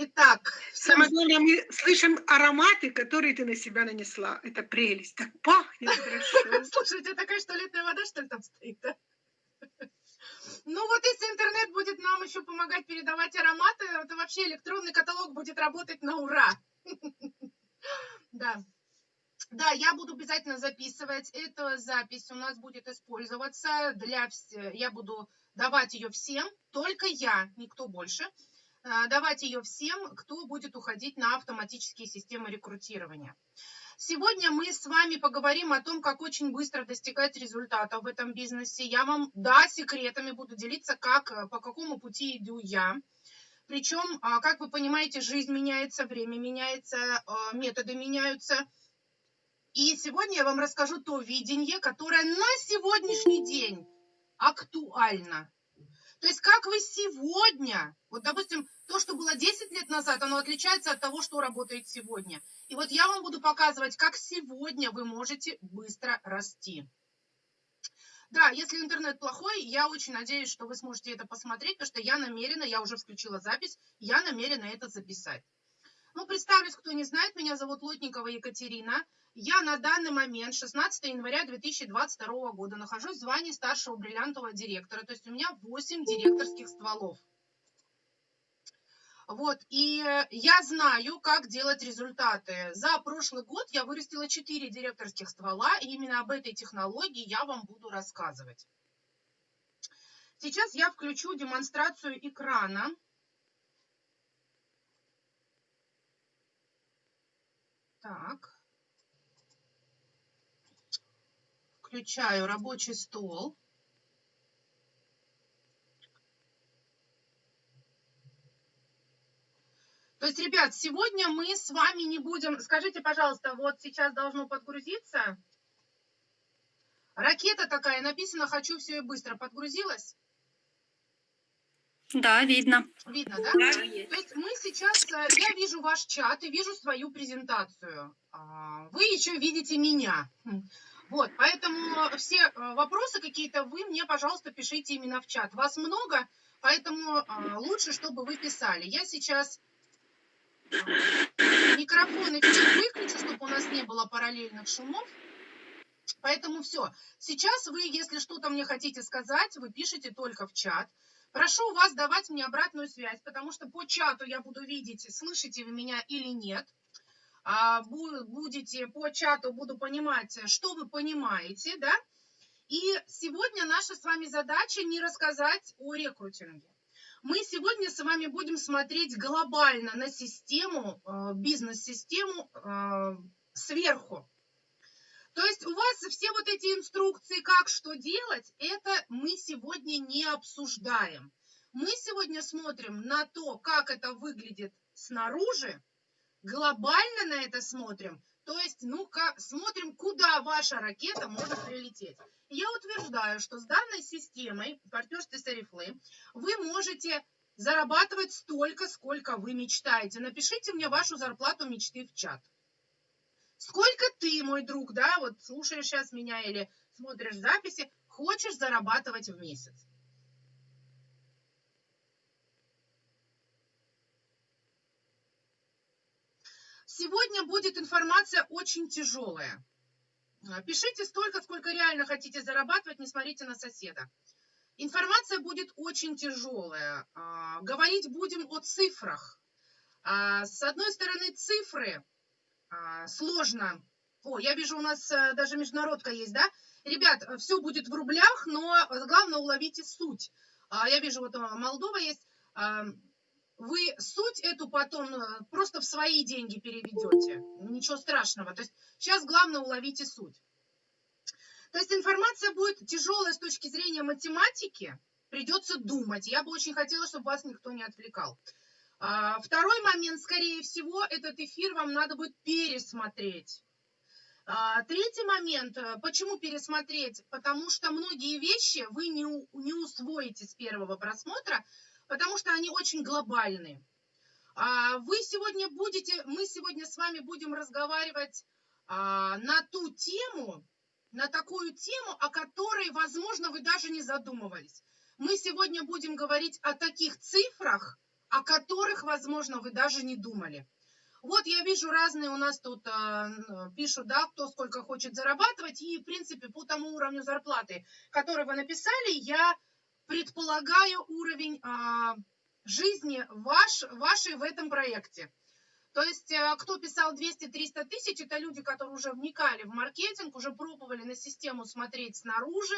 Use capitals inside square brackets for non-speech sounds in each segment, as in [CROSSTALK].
Итак, Самое главное, мы слышим ароматы, которые ты на себя нанесла. Это прелесть. Так пахнет хорошо. [LAUGHS] Слушайте, такая что туалетная вода, что ли, там стоит, да? [LAUGHS] Ну вот если интернет будет нам еще помогать передавать ароматы, то вообще электронный каталог будет работать на ура. [LAUGHS] Да. Да, я буду обязательно записывать. Эта запись у нас будет использоваться для... Я буду давать ее всем, только я, никто больше. А, давать ее всем, кто будет уходить на автоматические системы рекрутирования. Сегодня мы с вами поговорим о том, как очень быстро достигать результатов в этом бизнесе. Я вам, да, секретами буду делиться, как, э, по какому пути иду я. Причем, а, как вы понимаете, жизнь меняется, время меняется, а, методы меняются. И сегодня я вам расскажу то видение, которое на сегодняшний день актуально. То есть как вы сегодня, вот допустим, то, что было 10 лет назад, оно отличается от того, что работает сегодня. И вот я вам буду показывать, как сегодня вы можете быстро расти. Да, если интернет плохой, я очень надеюсь, что вы сможете это посмотреть, потому что я намерена, я уже включила запись, я намерена это записать. Ну, представлюсь, кто не знает, меня зовут Лотникова Екатерина. Я на данный момент, 16 января 2022 года, нахожусь в звании старшего бриллиантового директора. То есть у меня 8 директорских стволов. Вот, и я знаю, как делать результаты. За прошлый год я вырастила 4 директорских ствола, и именно об этой технологии я вам буду рассказывать. Сейчас я включу демонстрацию экрана. Так. Включаю рабочий стол. То есть, ребят, сегодня мы с вами не будем... Скажите, пожалуйста, вот сейчас должно подгрузиться. Ракета такая, написано «Хочу все и быстро». Подгрузилась? Да, видно. Видно, да? да То есть мы сейчас, э, я вижу ваш чат и вижу свою презентацию. А, вы еще видите меня. Вот, поэтому все э, вопросы какие-то вы мне, пожалуйста, пишите именно в чат. Вас много, поэтому а, лучше, чтобы вы писали. Я сейчас а, микрофон все выключу, чтобы у нас не было параллельных шумов. Поэтому все. Сейчас вы, если что-то мне хотите сказать, вы пишите только в чат. Прошу вас давать мне обратную связь, потому что по чату я буду видеть, слышите вы меня или нет. А, будете по чату, буду понимать, что вы понимаете, да? И сегодня наша с вами задача не рассказать о рекрутинге. Мы сегодня с вами будем смотреть глобально на систему, э, бизнес-систему э, сверху. То есть у вас все вот эти инструкции, как что делать, это мы сегодня не обсуждаем. Мы сегодня смотрим на то, как это выглядит снаружи, глобально на это смотрим, то есть, ну-ка, смотрим, куда ваша ракета может прилететь. я утверждаю, что с данной системой партнерства Сарифлы вы можете зарабатывать столько, сколько вы мечтаете. Напишите мне вашу зарплату мечты в чат. Сколько ты, мой друг, да, вот слушаешь сейчас меня или смотришь записи, хочешь зарабатывать в месяц? Сегодня будет информация очень тяжелая. А, пишите столько, сколько реально хотите зарабатывать, не смотрите на соседа. Информация будет очень тяжелая. А, говорить будем о цифрах. А, с одной стороны, цифры сложно. О, я вижу, у нас э, даже международка есть, да? Ребят, все будет в рублях, но главное уловите суть. Я вижу, вот Молдова есть вы суть эту потом э, просто в свои деньги переведете. Ничего страшного. То есть сейчас главное уловите суть. То есть информация будет тяжелая с точки зрения математики, придется думать. Я бы очень хотела, чтобы вас никто не отвлекал. А, второй момент, скорее всего, этот эфир вам надо будет пересмотреть. А, третий момент, э, почему пересмотреть? Потому что многие вещи вы не, не усвоите с первого просмотра, потому что они очень глобальные. А, вы сегодня будете, мы сегодня с вами будем разговаривать на ту тему, на такую тему, о которой, возможно, вы даже не задумывались. Мы сегодня будем говорить о таких цифрах, о которых, возможно, вы даже не думали. Вот я вижу разные у нас тут а, пишут, да, кто сколько хочет зарабатывать, и, в принципе, по тому уровню зарплаты, который вы написали, я предполагаю уровень а, жизни ваш, вашей в этом проекте. То есть, а, кто писал 200-300 тысяч, это люди, которые уже вникали в маркетинг, уже пробовали на систему смотреть снаружи,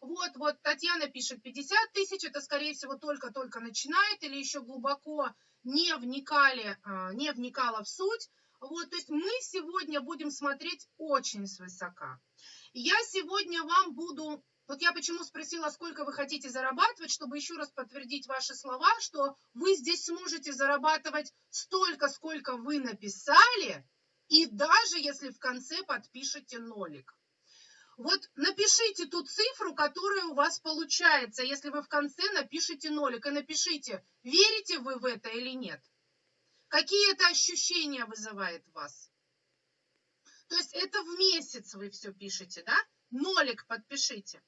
вот, вот Татьяна пишет 50 тысяч, это, скорее всего, только-только начинает или еще глубоко не вникали, а, не вникала в суть. Вот, то есть мы сегодня будем смотреть очень свысока. Я сегодня вам буду, вот я почему спросила, сколько вы хотите зарабатывать, чтобы еще раз подтвердить ваши слова, что вы здесь сможете зарабатывать столько, сколько вы написали, и даже если в конце подпишете нолик. Вот напишите ту цифру, которая у вас получается, если вы в конце напишите нолик, и напишите, верите вы в это или нет. Какие это ощущения вызывает вас? То есть это в месяц вы все пишете, да? Нолик подпишите.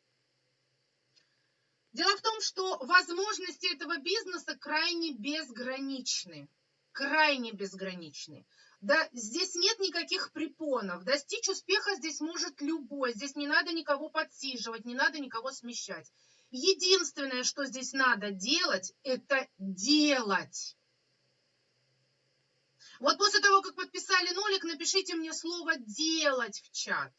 Дело в том, что возможности этого бизнеса крайне безграничны. Крайне безграничны. Да, здесь нет никаких препонов. Достичь успеха здесь может любой. Здесь не надо никого подсиживать, не надо никого смещать. Единственное, что здесь надо делать, это делать. Вот после того, как подписали нолик, напишите мне слово «делать» в чат.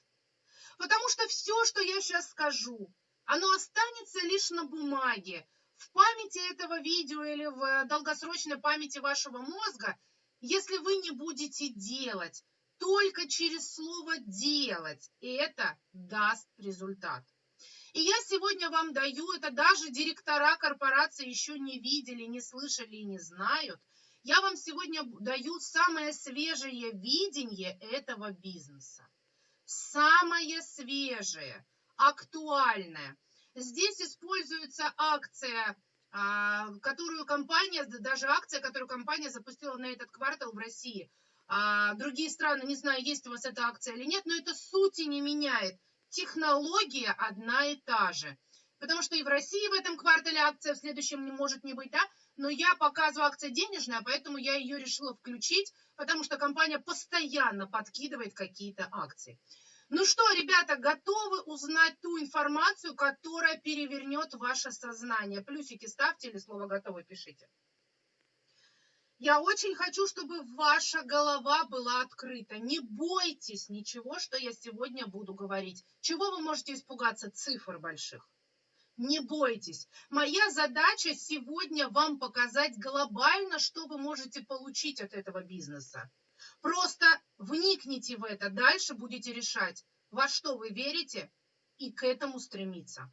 Потому что все, что я сейчас скажу, оно останется лишь на бумаге. В памяти этого видео или в долгосрочной памяти вашего мозга – если вы не будете делать, только через слово «делать», и это даст результат. И я сегодня вам даю, это даже директора корпорации еще не видели, не слышали и не знают. Я вам сегодня даю самое свежее видение этого бизнеса. Самое свежее, актуальное. Здесь используется акция которую компания, даже акция, которую компания запустила на этот квартал в России. А другие страны, не знаю, есть у вас эта акция или нет, но это сути не меняет. Технология одна и та же. Потому что и в России в этом квартале акция, в следующем не может не быть, да? Но я показываю акция денежная, поэтому я ее решила включить, потому что компания постоянно подкидывает какие-то акции. Ну что, ребята, готовы узнать ту информацию, которая перевернет ваше сознание? Плюсики ставьте или слово «готовы» пишите. Я очень хочу, чтобы ваша голова была открыта. Не бойтесь ничего, что я сегодня буду говорить. Чего вы можете испугаться? Цифр больших. Не бойтесь. Моя задача сегодня вам показать глобально, что вы можете получить от этого бизнеса. Просто вникните в это, дальше будете решать, во что вы верите, и к этому стремиться.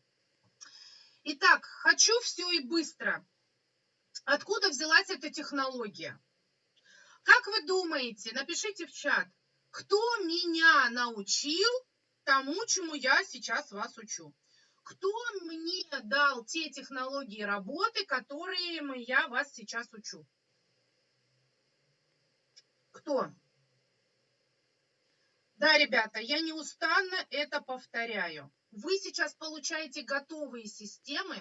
Итак, хочу все и быстро. Откуда взялась эта технология? Как вы думаете, напишите в чат, кто меня научил тому, чему я сейчас вас учу? Кто мне дал те технологии работы, которые я вас сейчас учу? Кто? Да, ребята, я неустанно это повторяю. Вы сейчас получаете готовые системы,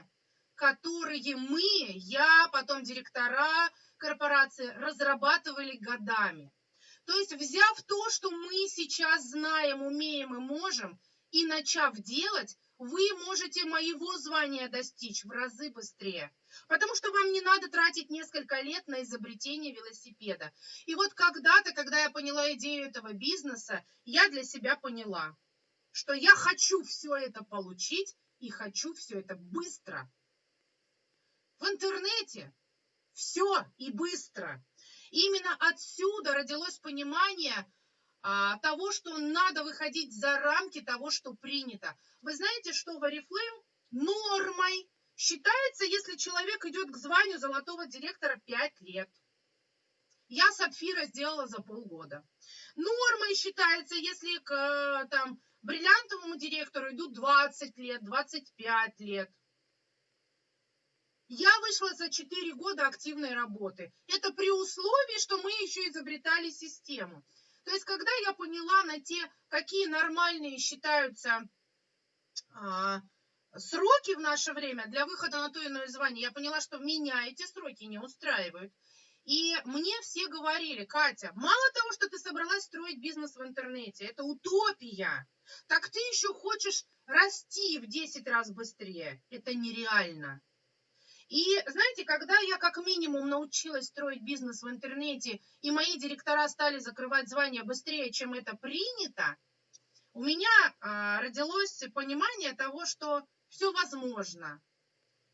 которые мы, я, потом директора корпорации разрабатывали годами. То есть, взяв то, что мы сейчас знаем, умеем и можем, и начав делать, вы можете моего звания достичь в разы быстрее. Потому что вам не надо тратить несколько лет на изобретение велосипеда. И вот когда-то, когда я поняла идею этого бизнеса, я для себя поняла, что я хочу все это получить и хочу все это быстро. В интернете все и быстро. Именно отсюда родилось понимание а, того, что надо выходить за рамки того, что принято. Вы знаете, что в Oriflame нормой Считается, если человек идет к званию золотого директора 5 лет. Я сапфира сделала за полгода. Нормой считается, если к там, бриллиантовому директору идут 20 лет, 25 лет. Я вышла за 4 года активной работы. Это при условии, что мы еще изобретали систему. То есть, когда я поняла на те, какие нормальные считаются а, сроки в наше время для выхода на то иное звание, я поняла, что меня эти сроки не устраивают. И мне все говорили, Катя, мало того, что ты собралась строить бизнес в интернете, это утопия, так ты еще хочешь расти в 10 раз быстрее. Это нереально. И знаете, когда я как минимум научилась строить бизнес в интернете, и мои директора стали закрывать звания быстрее, чем это принято, у меня а, родилось понимание того, что все возможно.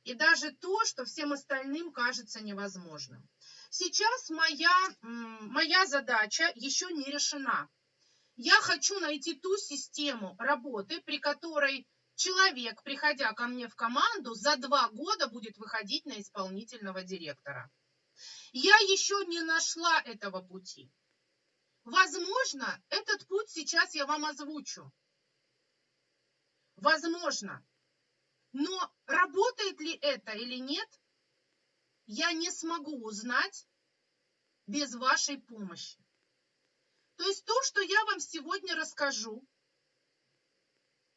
И даже то, что всем остальным кажется невозможным. Сейчас моя, моя задача еще не решена. Я хочу найти ту систему работы, при которой человек, приходя ко мне в команду, за два года будет выходить на исполнительного директора. Я еще не нашла этого пути. Возможно, этот путь сейчас я вам озвучу. Возможно. Но работает ли это или нет, я не смогу узнать без вашей помощи. То есть то, что я вам сегодня расскажу,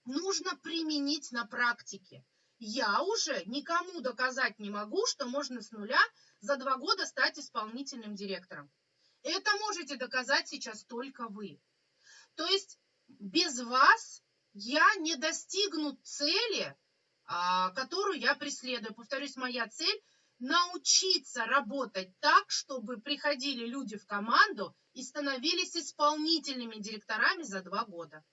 нужно применить на практике. Я уже никому доказать не могу, что можно с нуля за два года стать исполнительным директором. Это можете доказать сейчас только вы. То есть без вас я не достигну цели, которую я преследую. Повторюсь, моя цель научиться работать так, чтобы приходили люди в команду и становились исполнительными директорами за два года.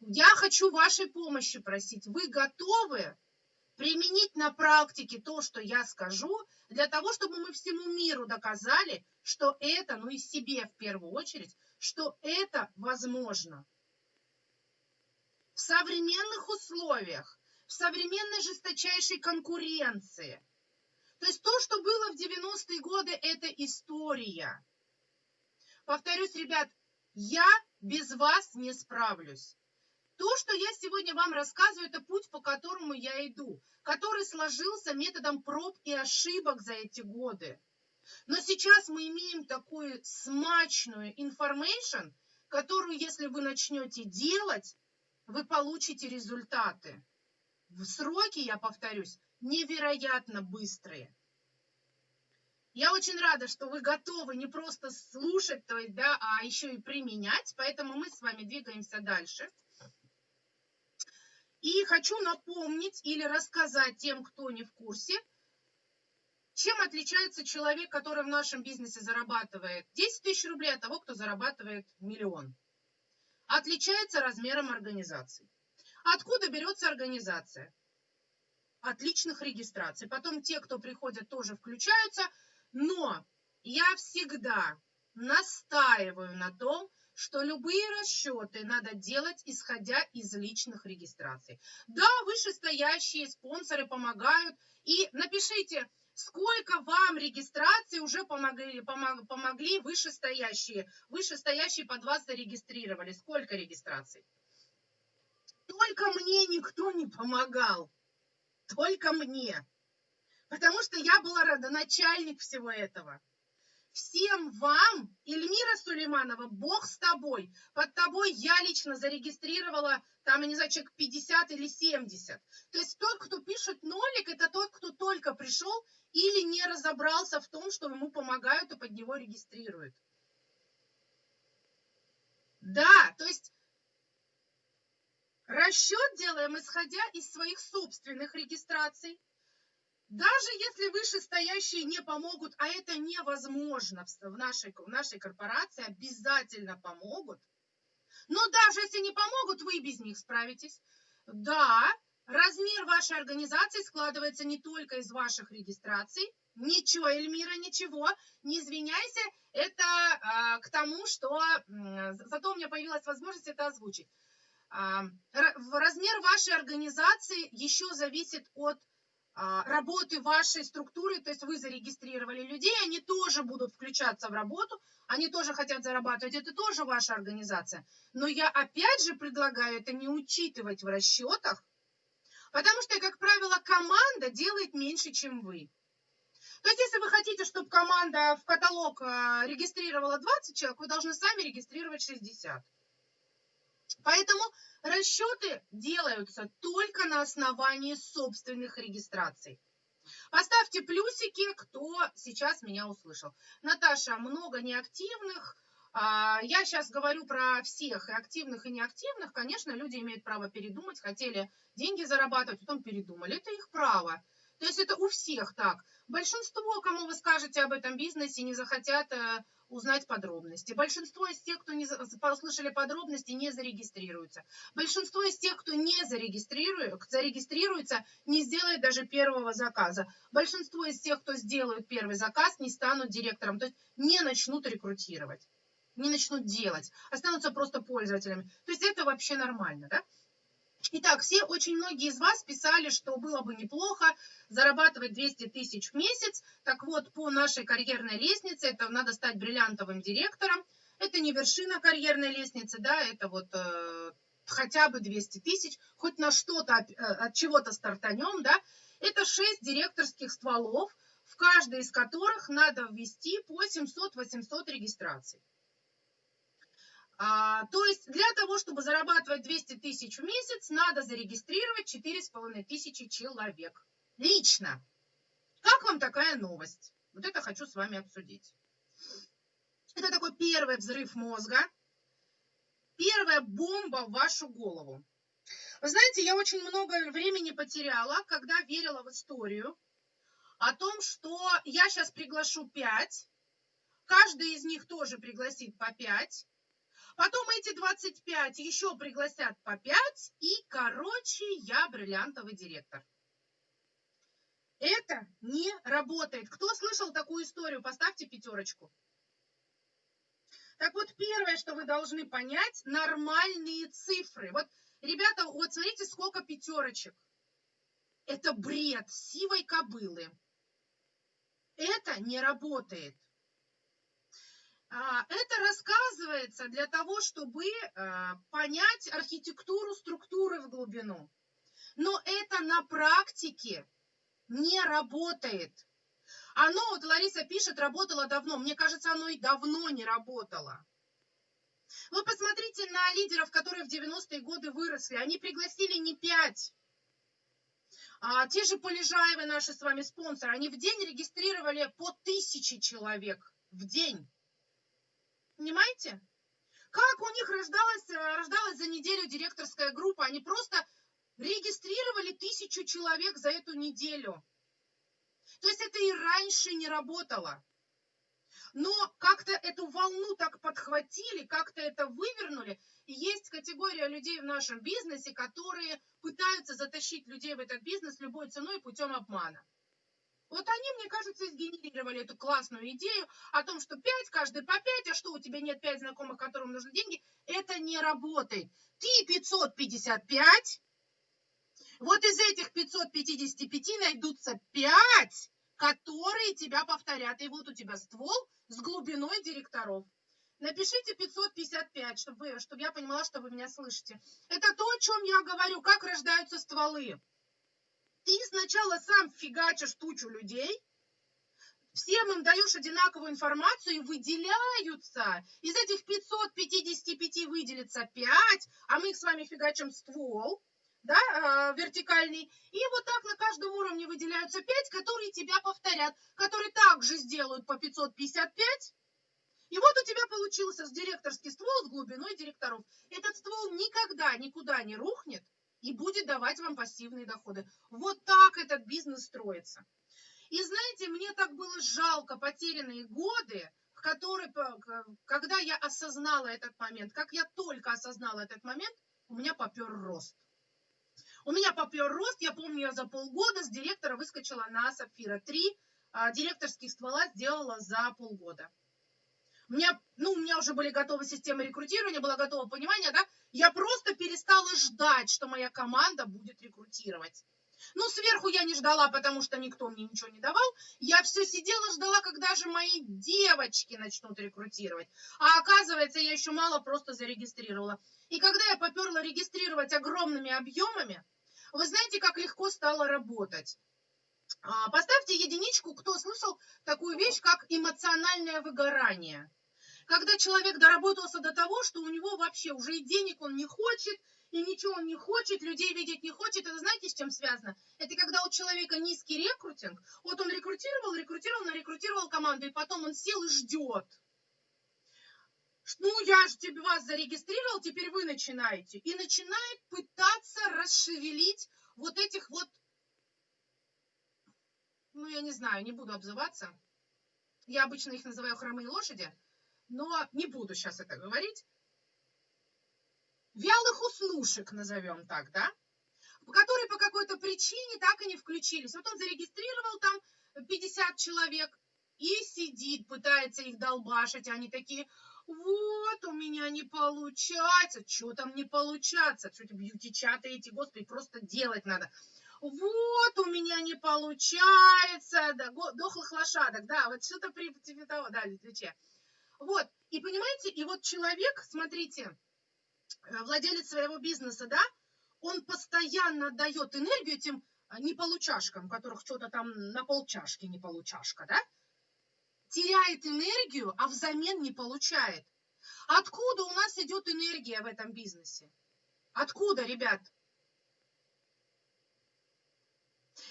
Я хочу вашей помощи просить. Вы готовы применить на практике то, что я скажу, для того, чтобы мы всему миру доказали, что это, ну и себе в первую очередь, что это возможно. В современных условиях, в современной жесточайшей конкуренции – то есть то, что было в 90-е годы, это история. Повторюсь, ребят, я без вас не справлюсь. То, что я сегодня вам рассказываю, это путь, по которому я иду, который сложился методом проб и ошибок за эти годы. Но сейчас мы имеем такую смачную информацию, которую, если вы начнете делать, вы получите результаты. Сроки, я повторюсь, невероятно быстрые. Я очень рада, что вы готовы не просто слушать, то есть, да, а еще и применять, поэтому мы с вами двигаемся дальше. И хочу напомнить или рассказать тем, кто не в курсе, чем отличается человек, который в нашем бизнесе зарабатывает 10 тысяч рублей от того, кто зарабатывает миллион. Отличается размером организации. Откуда берется организация? отличных регистраций. Потом те, кто приходят, тоже включаются. Но я всегда настаиваю на том, что любые расчеты надо делать, исходя из личных регистраций. Да, вышестоящие спонсоры помогают. И напишите, сколько вам регистраций уже помогли, помог, помогли вышестоящие. Вышестоящие под вас зарегистрировали. Сколько регистраций? Только мне никто не помогал только мне. Потому что я была родоначальник всего этого. Всем вам, Эльмира Сулейманова, Бог с тобой. Под тобой я лично зарегистрировала, там, я не знаю, человек 50 или 70. То есть тот, кто пишет нолик, это тот, кто только пришел или не разобрался в том, что ему помогают и под него регистрируют. Да, то есть Расчет делаем, исходя из своих собственных регистраций. Даже если вышестоящие не помогут, а это невозможно в нашей, в нашей корпорации, обязательно помогут. Но даже если не помогут, вы без них справитесь. Да, размер вашей организации складывается не только из ваших регистраций. Ничего, Эльмира, ничего, не извиняйся. Это а, к тому, что а, зато у меня появилась возможность это озвучить. А, размер вашей организации еще зависит от а, работы вашей структуры, то есть вы зарегистрировали людей, они тоже будут включаться в работу, они тоже хотят зарабатывать, это тоже ваша организация. Но я опять же предлагаю это не учитывать в расчетах, потому что, как правило, команда делает меньше, чем вы. То есть, если вы хотите, чтобы команда в каталог а, регистрировала 20 человек, вы должны сами регистрировать 60. Поэтому расчеты делаются только на основании собственных регистраций. Поставьте плюсики, кто сейчас меня услышал. Наташа, много неактивных. А, я сейчас говорю про всех, и активных, и неактивных. Конечно, люди имеют право передумать, хотели деньги зарабатывать, потом передумали. Это их право. То есть это у всех так. Большинство, кому вы скажете об этом бизнесе, не захотят э, узнать подробности. Большинство из тех, кто не послушали подробности, не зарегистрируются. Большинство из тех, кто не зарегистрирует, зарегистрируется, не сделает даже первого заказа. Большинство из тех, кто сделает первый заказ, не станут директором, то есть не начнут рекрутировать, не начнут делать, останутся просто пользователями. То есть это вообще нормально, да? Итак, все, очень многие из вас писали, что было бы неплохо зарабатывать 200 тысяч в месяц. Так вот, по нашей карьерной лестнице, это надо стать бриллиантовым директором. Это не вершина карьерной лестницы, да, это вот э, хотя бы 200 тысяч, хоть на что-то, от, э, от чего-то стартанем, да. Это 6 директорских стволов, в каждый из которых надо ввести по 700-800 регистраций. А, то есть для того, чтобы зарабатывать 200 тысяч в месяц, надо зарегистрировать 4,5 тысячи человек. Лично. Как вам такая новость? Вот это хочу с вами обсудить. Это такой первый взрыв мозга, первая бомба в вашу голову. Вы знаете, я очень много времени потеряла, когда верила в историю о том, что я сейчас приглашу 5, каждый из них тоже пригласит по 5, Потом эти 25 еще пригласят по 5, и, короче, я бриллиантовый директор. Это не работает. Кто слышал такую историю, поставьте пятерочку. Так вот, первое, что вы должны понять, нормальные цифры. Вот, ребята, вот смотрите, сколько пятерочек. Это бред сивой кобылы. Это не работает. А, это рассказывается для того, чтобы а, понять архитектуру структуры в глубину. Но это на практике не работает. Оно, вот Лариса пишет, работало давно. Мне кажется, оно и давно не работало. Вы посмотрите на лидеров, которые в 90-е годы выросли. Они пригласили не пять. А, те же Полежаевы, наши с вами спонсоры, они в день регистрировали по тысяче человек в день. Понимаете? Как у них рождалась, э, рождалась за неделю директорская группа? Они просто регистрировали тысячу человек за эту неделю. То есть это и раньше не работало. Но как-то эту волну так подхватили, как-то это вывернули. И есть категория людей в нашем бизнесе, которые пытаются затащить людей в этот бизнес любой ценой путем обмана. Вот они, мне кажется, сгенерировали эту классную идею о том, что 5, каждый по 5, а что у тебя нет 5 знакомых, которым нужны деньги, это не работает. Ты 555, вот из этих 555 найдутся 5, которые тебя повторят. И вот у тебя ствол с глубиной директоров. Напишите 555, чтобы, чтобы я понимала, что вы меня слышите. Это то, о чем я говорю, как рождаются стволы ты сначала сам фигачишь тучу людей, всем им даешь одинаковую информацию и выделяются. Из этих 555 выделится 5, а мы их с вами фигачим ствол, да, э, вертикальный. И вот так на каждом уровне выделяются 5, которые тебя повторят, которые также сделают по 555. И вот у тебя получился директорский ствол с глубиной директоров. Этот ствол никогда никуда не рухнет, и будет давать вам пассивные доходы. Вот так этот бизнес строится. И знаете, мне так было жалко потерянные годы, которые, когда я осознала этот момент, как я только осознала этот момент, у меня попер рост. У меня попер рост, я помню, я за полгода с директора выскочила на Сапфира 3, а директорских ствола сделала за полгода. У меня, ну, у меня уже были готовы системы рекрутирования, было готово понимание, да, я просто перестала ждать, что моя команда будет рекрутировать. Ну, сверху я не ждала, потому что никто мне ничего не давал. Я все сидела, ждала, когда же мои девочки начнут рекрутировать. А оказывается, я еще мало просто зарегистрировала. И когда я поперла регистрировать огромными объемами, вы знаете, как легко стало работать. А, поставьте единичку, кто слышал такую вещь, как эмоциональное выгорание. Когда человек доработался до того, что у него вообще уже и денег он не хочет, и ничего он не хочет, людей видеть не хочет. Это знаете, с чем связано? Это когда у человека низкий рекрутинг. Вот он рекрутировал, рекрутировал, нарекрутировал команду, и потом он сел и ждет. Ну, я же тебе вас зарегистрировал, теперь вы начинаете. И начинает пытаться расшевелить вот этих вот, ну, я не знаю, не буду обзываться. Я обычно их называю хромые лошади, но не буду сейчас это говорить вялых уснушек, назовем так, да, которые по какой-то причине так и не включились. Вот он зарегистрировал там 50 человек и сидит, пытается их долбашить, они такие, вот, у меня не получается, что там не получается, что-то бьюти-чаты эти, господи, просто делать надо. Вот, у меня не получается, да, дохлых лошадок, да, вот что-то при типа того, да, лече. Вот, и понимаете, и вот человек, смотрите, Э, владелец своего бизнеса, да, он постоянно дает энергию этим неполучашкам, которых что-то там на полчашки не получашка, да, теряет энергию, а взамен не получает. Откуда у нас идет энергия в этом бизнесе? Откуда, ребят?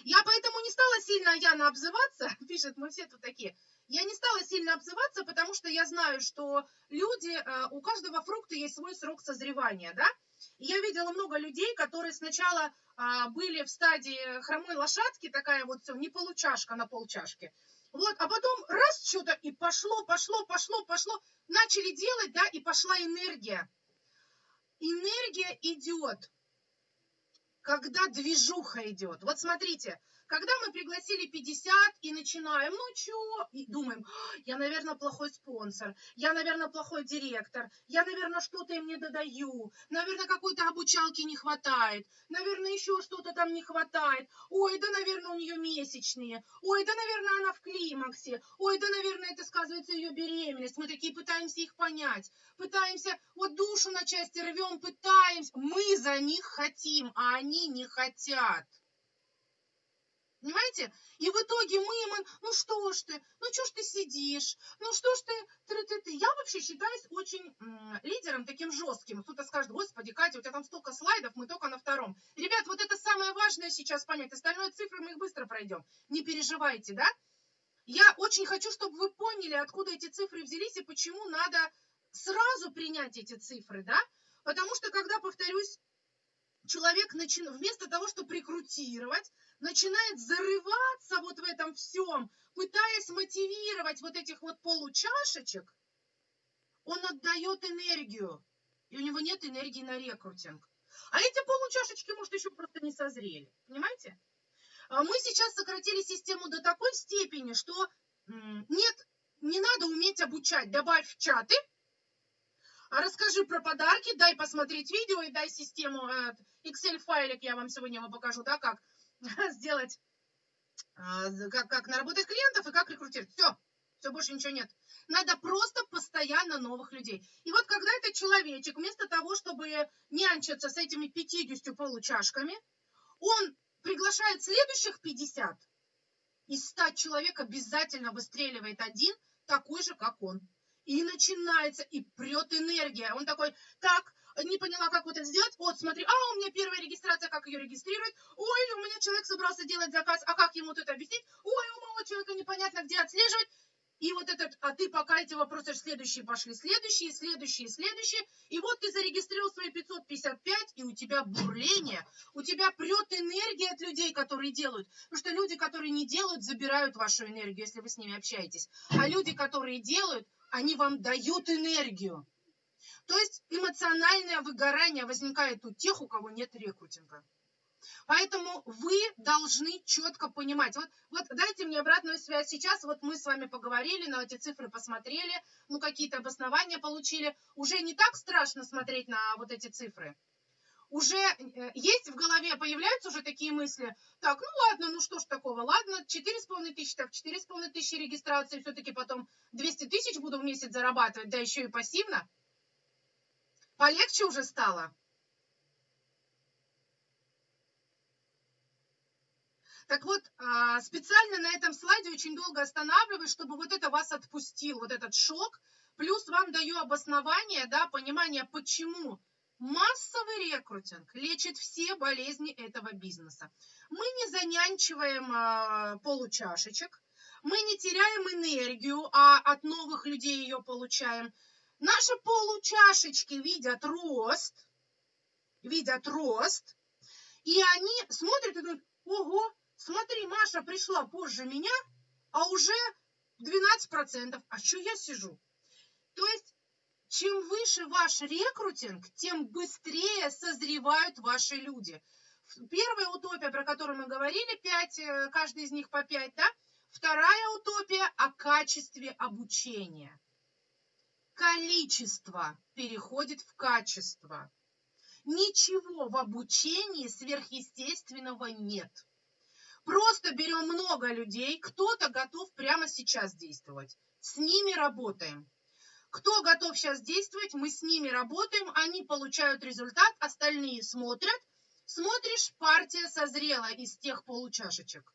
Я поэтому не стала сильно Яна обзываться, [LAUGHS] пишет, мы все тут такие. Я не стала сильно обзываться, потому что я знаю, что люди, э, у каждого фрукта есть свой срок созревания, да? Я видела много людей, которые сначала а, были в стадии хромой лошадки, такая вот все, не получашка на полчашки. Вот, а потом раз что-то и пошло, пошло, пошло, пошло, начали делать, да, и пошла энергия. Энергия идет, когда движуха идет. Вот смотрите, когда мы пригласили 50 и начинаем, ну чё, и думаем, я, наверное, плохой спонсор, я, наверное, плохой директор, я, наверное, что-то им не додаю, наверное, какой-то обучалки не хватает, наверное, еще что-то там не хватает, ой, да, наверное, у нее месячные, ой, да, наверное, она в климаксе, ой, да, наверное, это сказывается ее беременность. Мы такие пытаемся их понять, пытаемся, вот душу на части рвем, пытаемся, мы за них хотим, а они не хотят. Понимаете? И в итоге мы им, ну что ж ты, ну что ж ты сидишь, ну что ж ты, ты, ты, ты. Я вообще считаюсь очень м, лидером таким жестким. Кто-то скажет, господи, Катя, у тебя там столько слайдов, мы только на втором. Ребят, вот это самое важное сейчас понять. Остальное цифры мы их быстро пройдем. Не переживайте, да? Я очень хочу, чтобы вы поняли, откуда эти цифры взялись и почему надо сразу принять эти цифры, да? Потому что, когда, повторюсь, человек начи... вместо того, чтобы рекрутировать, начинает зарываться вот в этом всем, пытаясь мотивировать вот этих вот получашечек, он отдает энергию, и у него нет энергии на рекрутинг. А эти получашечки, может, еще просто не созрели, понимаете? А мы сейчас сократили систему до такой степени, что нет, не надо уметь обучать. Добавь чаты, расскажи про подарки, дай посмотреть видео и дай систему, э, Excel-файлик я вам сегодня покажу, да, как [LAUGHS] сделать, а, как, как наработать клиентов и как рекрутировать. Все, все, больше ничего нет. Надо просто постоянно новых людей. И вот когда этот человечек, вместо того, чтобы нянчиться с этими 50 получашками, он приглашает следующих 50, из 100 человек обязательно выстреливает один, такой же, как он. И начинается, и прет энергия. Он такой, так, не поняла, как вот это сделать. Вот, смотри, а, у меня первая регистрация, как ее регистрировать. Ой, у меня человек собрался делать заказ, а как ему вот это объяснить? Ой, у моего человека непонятно, где отслеживать. И вот этот, а ты пока эти вопросы, следующие пошли, следующие, следующие, следующие. И вот ты зарегистрировал свои 555, и у тебя бурление, у тебя прет энергия от людей, которые делают. Потому что люди, которые не делают, забирают вашу энергию, если вы с ними общаетесь. А люди, которые делают, они вам дают энергию. То есть эмоциональное выгорание возникает у тех, у кого нет рекрутинга. Поэтому вы должны четко понимать. Вот, вот дайте мне обратную связь. Сейчас вот мы с вами поговорили, на эти цифры посмотрели, ну какие-то обоснования получили. Уже не так страшно смотреть на вот эти цифры. Уже э, есть в голове, появляются уже такие мысли. Так, ну ладно, ну что ж такого, ладно, 4,5 тысячи, так, 4,5 тысячи регистрации, все-таки потом 200 тысяч буду в месяц зарабатывать, да еще и пассивно. Полегче уже стало? Так вот, а, специально на этом слайде очень долго останавливаюсь, чтобы вот это вас отпустил, вот этот шок, Плюс вам даю обоснование, да, понимание, почему массовый рекрутинг лечит все болезни этого бизнеса. Мы не занянчиваем а, получашечек, мы не теряем энергию, а от новых людей ее получаем. Наши получашечки видят рост, видят рост, и они смотрят и думают, ого, смотри, Маша пришла позже меня, а уже 12%, а что я сижу? То есть, чем выше ваш рекрутинг, тем быстрее созревают ваши люди. Первая утопия, про которую мы говорили, 5, э, каждый из них по 5, да? Вторая утопия о качестве обучения. Количество переходит в качество. Ничего в обучении сверхъестественного нет. Просто берем много людей, кто-то готов прямо сейчас действовать. С ними работаем. Кто готов сейчас действовать, мы с ними работаем, они получают результат, остальные смотрят. Смотришь, партия созрела из тех получашечек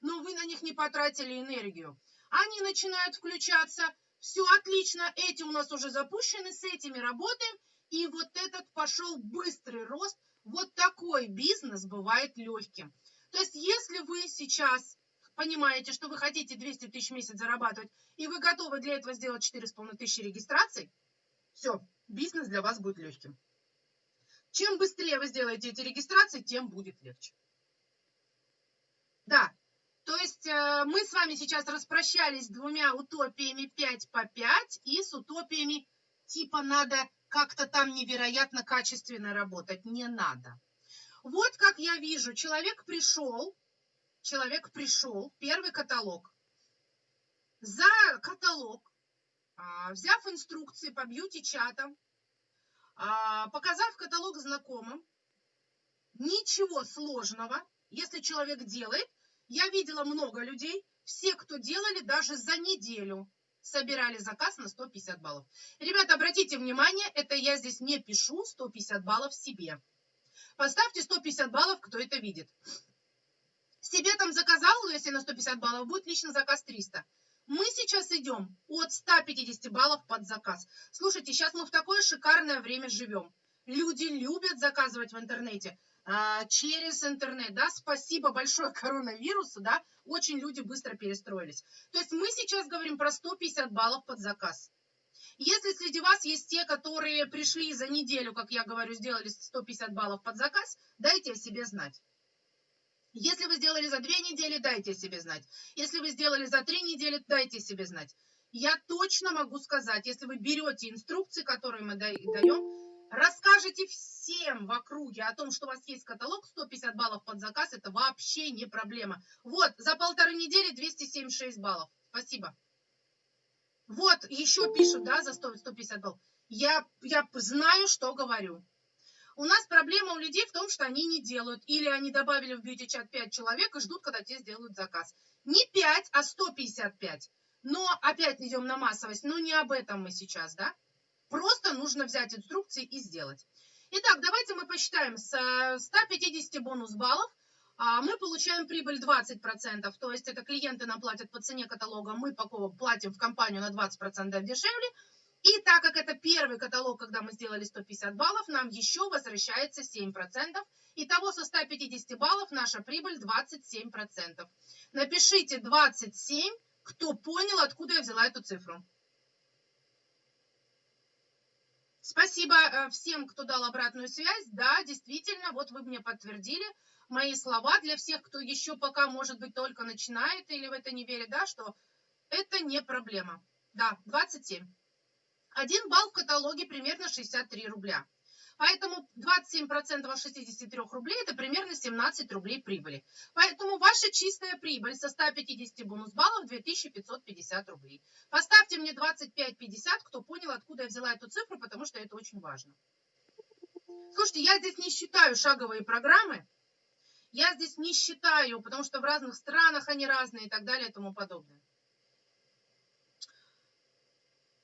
но вы на них не потратили энергию. Они начинают включаться, все отлично, эти у нас уже запущены, с этими работаем, и вот этот пошел быстрый рост. Вот такой бизнес бывает легким. То есть, если вы сейчас понимаете, что вы хотите 200 тысяч в месяц зарабатывать, и вы готовы для этого сделать 4,5 тысячи регистраций, все, бизнес для вас будет легким. Чем быстрее вы сделаете эти регистрации, тем будет легче. Да, то есть э, мы с вами сейчас распрощались с двумя утопиями 5 по 5 и с утопиями типа надо как-то там невероятно качественно работать. Не надо. Вот как я вижу, человек пришел, человек пришел, первый каталог. За каталог, а, взяв инструкции по бьюти-чатам, а, показав каталог знакомым, ничего сложного, если человек делает, я видела много людей, все, кто делали даже за неделю, собирали заказ на 150 баллов. Ребята, обратите внимание, это я здесь не пишу 150 баллов себе. Поставьте 150 баллов, кто это видит. Себе там заказал, но если на 150 баллов будет личный заказ 300. Мы сейчас идем от 150 баллов под заказ. Слушайте, сейчас мы в такое шикарное время живем. Люди любят заказывать в интернете. А, через интернет, да, спасибо большое коронавирусу, да, очень люди быстро перестроились. То есть мы сейчас говорим про 150 баллов под заказ. Если среди вас есть те, которые пришли за неделю, как я говорю, сделали 150 баллов под заказ, дайте о себе знать. Если вы сделали за две недели, дайте себе знать. Если вы сделали за три недели, дайте себе знать. Я точно могу сказать, если вы берете инструкции, которые мы даем, Расскажите всем в округе о том, что у вас есть каталог 150 баллов под заказ, это вообще не проблема. Вот, за полторы недели 276 баллов. Спасибо. Вот, еще пишут, да, за 100, 150 баллов. Я, я знаю, что говорю. У нас проблема у людей в том, что они не делают. Или они добавили в бьюти-чат 5 человек и ждут, когда те сделают заказ. Не 5, а 155. Но опять идем на массовость. Но не об этом мы сейчас, да? Просто нужно взять инструкции и сделать. Итак, давайте мы посчитаем. С 150 э, бонус баллов а, мы получаем прибыль 20%, то есть это клиенты нам платят по цене каталога, мы платим в компанию на 20% дешевле. И так как это первый каталог, когда мы сделали 150 баллов, нам еще возвращается 7%. Итого со 150 баллов наша прибыль 27%. Напишите 27, кто понял, откуда я взяла эту цифру. Спасибо э, всем, кто дал обратную связь. Да, действительно, вот вы мне подтвердили мои слова для всех, кто еще пока, может быть, только начинает или в это не верит, да, что это не проблема. Да, 27. Один балл в каталоге примерно 63 рубля. Поэтому 27% от 63 рублей – это примерно 17 рублей прибыли. Поэтому ваша чистая прибыль со 150 бонус баллов – 2550 рублей. Поставьте мне 25,50, кто понял, откуда я взяла эту цифру, потому что это очень важно. Слушайте, я здесь не считаю шаговые программы. Я здесь не считаю, потому что в разных странах они разные и так далее и тому подобное.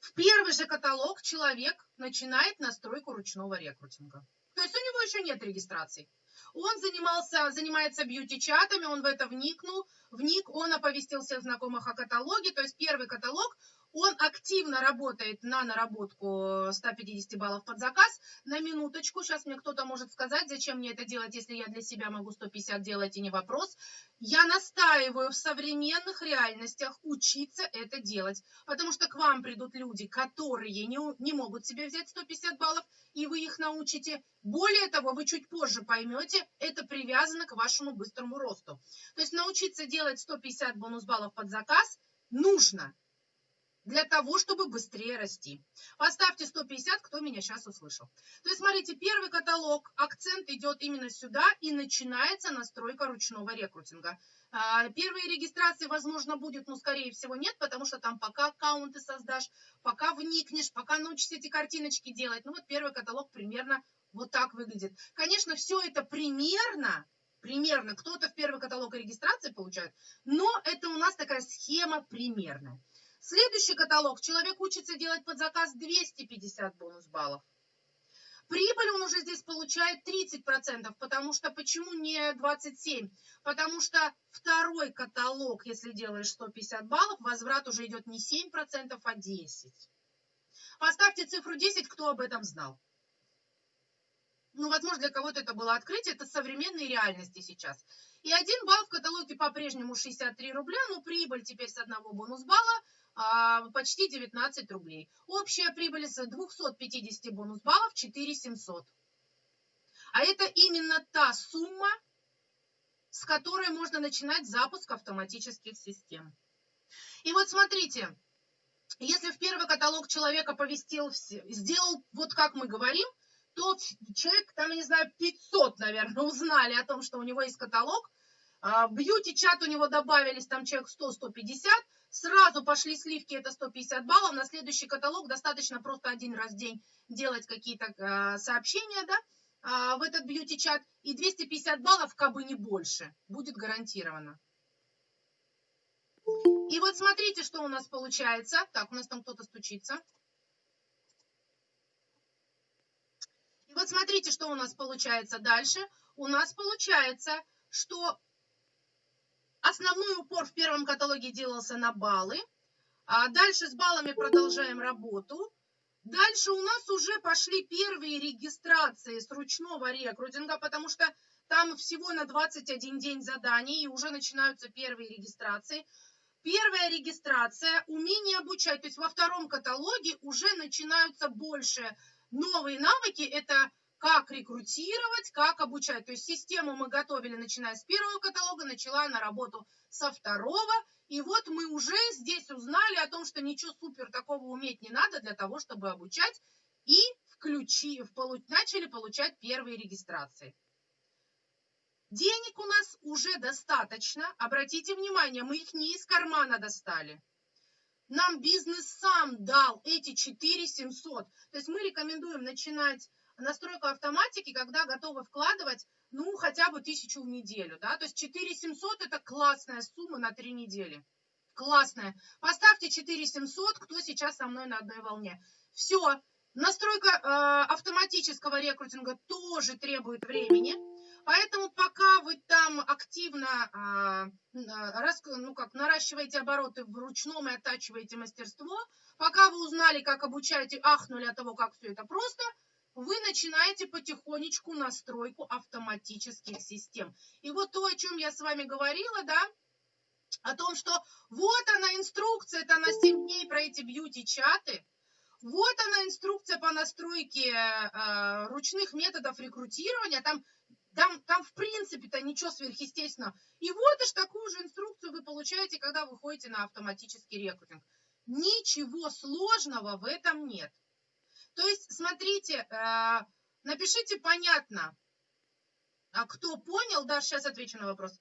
В первый же каталог человек начинает настройку ручного рекрутинга. То есть у него еще нет регистрации. Он занимался, занимается бьюти-чатами, он в это вникнул, вник, он оповестил всех знакомых о каталоге. То есть первый каталог Он активно работает на наработку 150 баллов под заказ. На минуточку, сейчас мне кто-то может сказать, зачем мне это делать, если я для себя могу 150 делать и не вопрос. Я настаиваю в современных реальностях учиться это делать, потому что к вам придут люди, которые не, не могут себе взять 150 баллов, и вы их научите. Более того, вы чуть позже поймете, это привязано к вашему быстрому росту. То есть научиться делать 150 бонус баллов под заказ нужно для того, чтобы быстрее расти. Поставьте 150, кто меня сейчас услышал. То есть, смотрите, первый каталог, акцент идет именно сюда, и начинается настройка ручного рекрутинга. А, первые регистрации, возможно, будет, но, скорее всего, нет, потому что там пока аккаунты создашь, пока вникнешь, пока научишься эти картиночки делать. Ну, вот первый каталог примерно вот так выглядит. Конечно, все это примерно, примерно, кто-то в первый каталог регистрации получает, но это у нас такая схема примерная. Следующий каталог. Человек учится делать под заказ 250 бонус баллов. Прибыль он уже здесь получает 30%, потому что почему не 27? Потому что второй каталог, если делаешь 150 баллов, возврат уже идет не 7%, а 10%. Поставьте цифру 10, кто об этом знал. Ну, возможно, для кого-то это было открытие, это современные реальности сейчас. И один балл в каталоге по-прежнему 63 рубля, но прибыль теперь с одного бонус балла а, почти 19 рублей. Общая прибыль с 250 бонус баллов 4700. А это именно та сумма, с которой можно начинать запуск автоматических систем. И вот смотрите, если в первый каталог человека повестил, сделал вот как мы говорим, то человек, там, я не знаю, 500, наверное, [LAUGHS] узнали о том, что у него есть каталог. А, бьюти-чат у него добавились, там человек 100-150, Сразу пошли сливки, это 150 баллов. На следующий каталог достаточно просто один раз в день делать какие-то э, сообщения, да, э, в этот бьюти-чат. И 250 баллов, как бы не больше, будет гарантировано. И вот смотрите, что у нас получается. Так, у нас там кто-то стучится. И вот смотрите, что у нас получается дальше. У нас получается, что Основной упор в первом каталоге делался на баллы. А дальше с баллами продолжаем работу. Дальше у нас уже пошли первые регистрации с ручного рекрутинга, потому что там всего на 21 день заданий, и уже начинаются первые регистрации. Первая регистрация, умение обучать, то есть во втором каталоге уже начинаются больше новые навыки, это как рекрутировать, как обучать. То есть систему мы готовили, начиная с первого каталога, начала на работу со второго. И вот мы уже здесь узнали о том, что ничего супер такого уметь не надо для того, чтобы обучать. И включи, начали получать первые регистрации. Денег у нас уже достаточно. Обратите внимание, мы их не из кармана достали. Нам бизнес сам дал эти 4 700. То есть мы рекомендуем начинать настройку автоматики, когда готовы вкладывать, ну, хотя бы тысячу в неделю, да, то есть 4700 это классная сумма на три недели. Классная. Поставьте 4700, кто сейчас со мной на одной волне. Все. Настройка э, автоматического рекрутинга тоже требует времени. Поэтому пока вы там активно э, рас, ну как, наращиваете обороты в ручном и оттачиваете мастерство, пока вы узнали, как обучать и ахнули от того, как все это просто – вы начинаете потихонечку настройку автоматических систем. И вот то, о чем я с вами говорила, да, о том, что вот она инструкция, это на 7 дней про эти бьюти-чаты, вот она инструкция по настройке э, ручных методов рекрутирования, там, там, там в принципе-то ничего сверхъестественного. И вот аж такую же инструкцию вы получаете, когда вы ходите на автоматический рекрутинг. Ничего сложного в этом нет. То есть, смотрите, э, напишите понятно, а кто понял, да, сейчас отвечу на вопрос.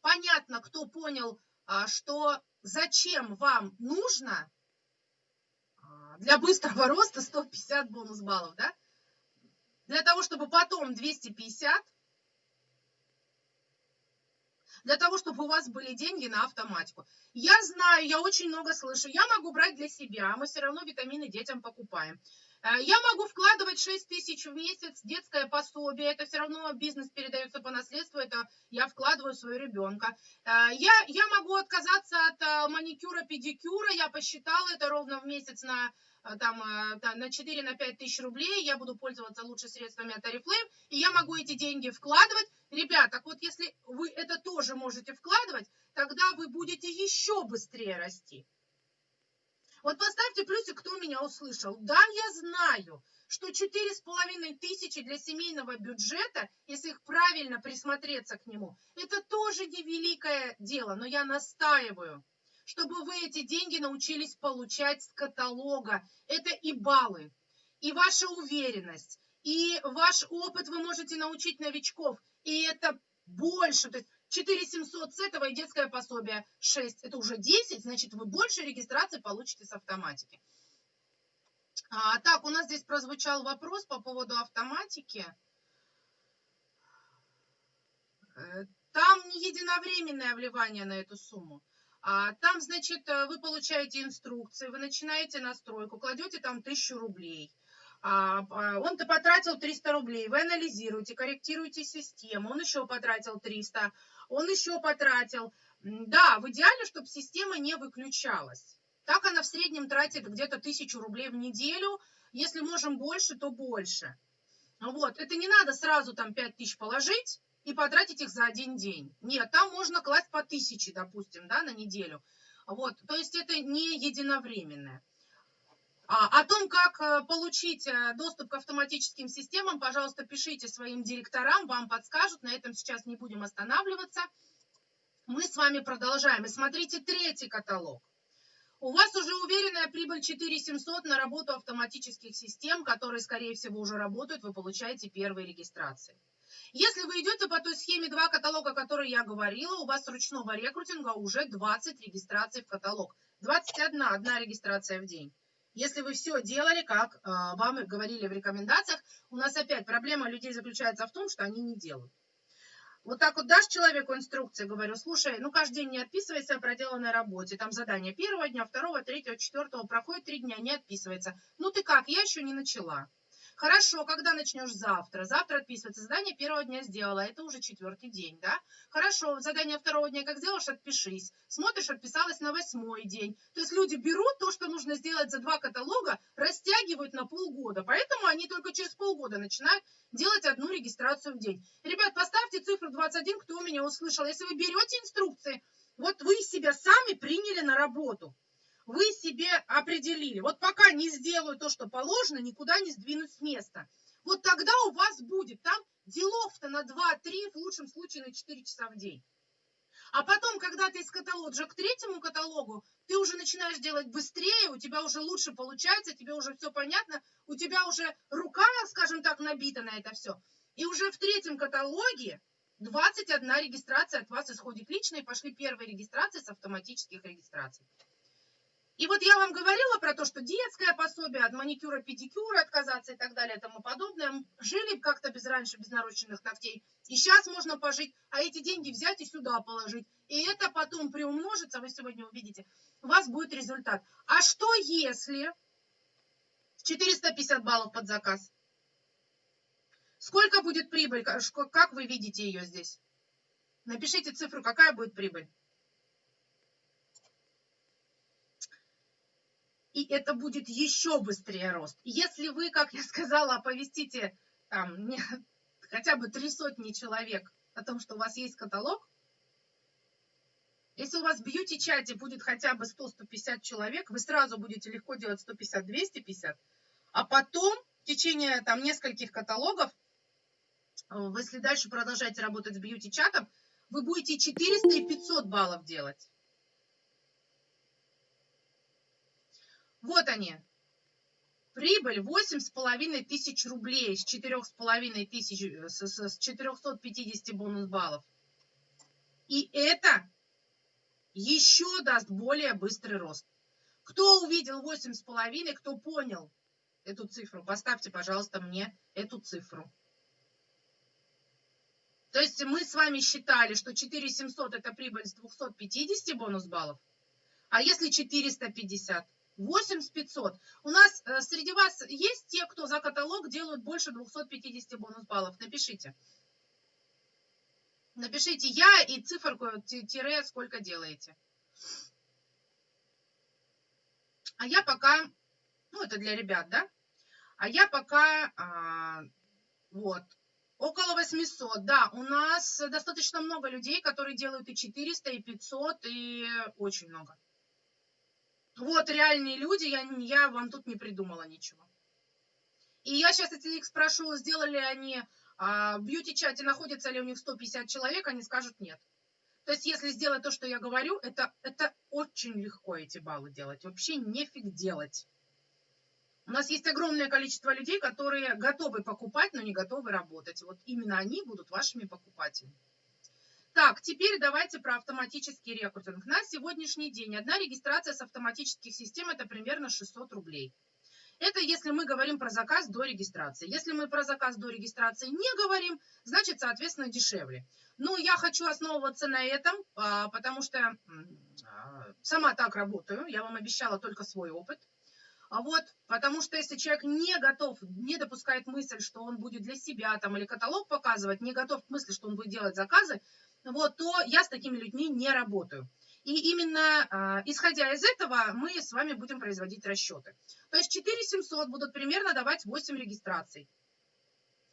Понятно, кто понял, а, что зачем вам нужно а, для быстрого роста 150 бонус баллов, да? Для того, чтобы потом 250, для того, чтобы у вас были деньги на автоматику. Я знаю, я очень много слышу, я могу брать для себя, мы все равно витамины детям покупаем. Э, я могу вкладывать 6 тысяч в месяц детское пособие, это все равно бизнес передается по наследству, это я вкладываю в своего ребенка. Э, я, я могу отказаться от э, маникюра, педикюра, я посчитала это ровно в месяц на там, на 4 на 5 тысяч рублей, я буду пользоваться лучше средствами от Oriflame, и я могу эти деньги вкладывать. Ребят, так вот если вы это тоже можете вкладывать, тогда вы будете еще быстрее расти. Вот поставьте плюсик, кто меня услышал. Да, я знаю, что четыре с половиной тысячи для семейного бюджета, если их правильно присмотреться к нему, это тоже не великое дело, но я настаиваю, чтобы вы эти деньги научились получать с каталога. Это и баллы, и ваша уверенность, и ваш опыт вы можете научить новичков, и это больше. То есть 4 700 с этого и детское пособие 6. Это уже 10, значит, вы больше регистрации получите с автоматики. А, так, у нас здесь прозвучал вопрос по поводу автоматики. Э, там не единовременное вливание на эту сумму. А, там, значит, э, вы получаете инструкции, вы начинаете настройку, кладете там 1000 рублей. А, а, он-то потратил 300 рублей, вы анализируете, корректируете систему, он еще потратил 300, он еще потратил. Да, в идеале, чтобы система не выключалась. Так она в среднем тратит где-то 1000 рублей в неделю. Если можем больше, то больше. Вот, это не надо сразу там 5000 положить и потратить их за один день. Нет, там можно класть по 1000, допустим, да, на неделю. Вот, то есть это не единовременное. А, о том, как э, получить э, доступ к автоматическим системам, пожалуйста, пишите своим директорам, вам подскажут. На этом сейчас не будем останавливаться. Мы с вами продолжаем. И смотрите третий каталог. У вас уже уверенная прибыль 4700 на работу автоматических систем, которые, скорее всего, уже работают, вы получаете первые регистрации. Если вы идете по той схеме два каталога, о которой я говорила, у вас ручного рекрутинга уже 20 регистраций в каталог. 21, одна регистрация в день. Если вы все делали, как э, вам говорили в рекомендациях, у нас опять проблема людей заключается в том, что они не делают. Вот так вот дашь человеку инструкции, говорю, слушай, ну каждый день не отписывайся о проделанной работе. Там задание первого дня, второго, третьего, четвертого, проходит три дня, не отписывается. Ну ты как, я еще не начала. Хорошо, когда начнешь завтра? Завтра отписывается. Задание первого дня сделала, это уже четвертый день, да? Хорошо, задание второго дня как сделаешь, отпишись. Смотришь, отписалась на восьмой день. То есть люди берут то, что нужно сделать за два каталога, растягивают на полгода. Поэтому они только через полгода начинают делать одну регистрацию в день. Ребят, поставьте цифру 21, кто меня услышал. Если вы берете инструкции, вот вы себя сами приняли на работу вы себе определили, вот пока не сделаю то, что положено, никуда не сдвинусь с места. Вот тогда у вас будет там делов-то на 2-3, в лучшем случае на 4 часа в день. А потом, когда ты из каталога к третьему каталогу, ты уже начинаешь делать быстрее, у тебя уже лучше получается, тебе уже все понятно, у тебя уже рука, скажем так, набита на это все. И уже в третьем каталоге 21 регистрация от вас исходит лично, и пошли первые регистрации с автоматических регистраций. И вот я вам говорила про то, что детское пособие от маникюра, педикюра отказаться и так далее и тому подобное. Жили как-то без раньше, без нарощенных ногтей. И сейчас можно пожить, а эти деньги взять и сюда положить. И это потом приумножится, вы сегодня увидите, у вас будет результат. А что если 450 баллов под заказ? Сколько будет прибыль? Как вы видите ее здесь? Напишите цифру, какая будет прибыль. И это будет еще быстрее рост. Если вы, как я сказала, оповестите там, не, хотя бы три сотни человек о том, что у вас есть каталог, если у вас в бьюти-чате будет хотя бы 100-150 человек, вы сразу будете легко делать 150-250, а потом в течение там нескольких каталогов, э, если дальше продолжаете работать с бьюти-чатом, вы будете 400 и 500 баллов делать. Вот они. Прибыль 8,5 тысяч рублей с 4,5 тысяч, э, с, с 450 бонус баллов. И это еще даст более быстрый рост. Кто увидел 8,5, кто понял эту цифру, поставьте, пожалуйста, мне эту цифру. То есть мы с вами считали, что 4700 это прибыль с 250 бонус баллов. А если 450? 8500. У нас э, среди вас есть те, кто за каталог делают больше 250 бонус баллов? Напишите. Напишите я и циферку тире сколько делаете. А я пока, ну это для ребят, да? А я пока, а, вот, около 800. Да, у нас достаточно много людей, которые делают и 400, и 500, и очень много. Вот реальные люди, я, я вам тут не придумала ничего. И я сейчас, если их спрошу, сделали они а, в бьюти-чате, находится ли у них 150 человек, они скажут нет. То есть, если сделать то, что я говорю, это, это очень легко эти баллы делать. Вообще нефиг делать. У нас есть огромное количество людей, которые готовы покупать, но не готовы работать. Вот именно они будут вашими покупателями. Так, теперь давайте про автоматический рекрутинг. На сегодняшний день одна регистрация с автоматических систем это примерно 600 рублей. Это если мы говорим про заказ до регистрации. Если мы про заказ до регистрации не говорим, значит, соответственно, дешевле. Но я хочу основываться на этом, а, потому что а, сама так работаю. Я вам обещала только свой опыт. А вот, потому что если человек не готов, не допускает мысль, что он будет для себя там или каталог показывать, не готов к мысли, что он будет делать заказы, вот, то я с такими людьми не работаю. И именно э, исходя из этого мы с вами будем производить расчеты. То есть 4700 будут примерно давать 8 регистраций.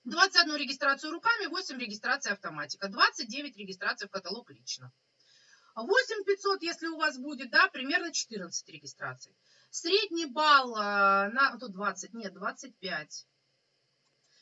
21 регистрацию руками, 8 регистраций автоматика, 29 регистраций в каталог лично. 8500, если у вас будет, да, примерно 14 регистраций. Средний балл э, на, тут 20, нет, 25.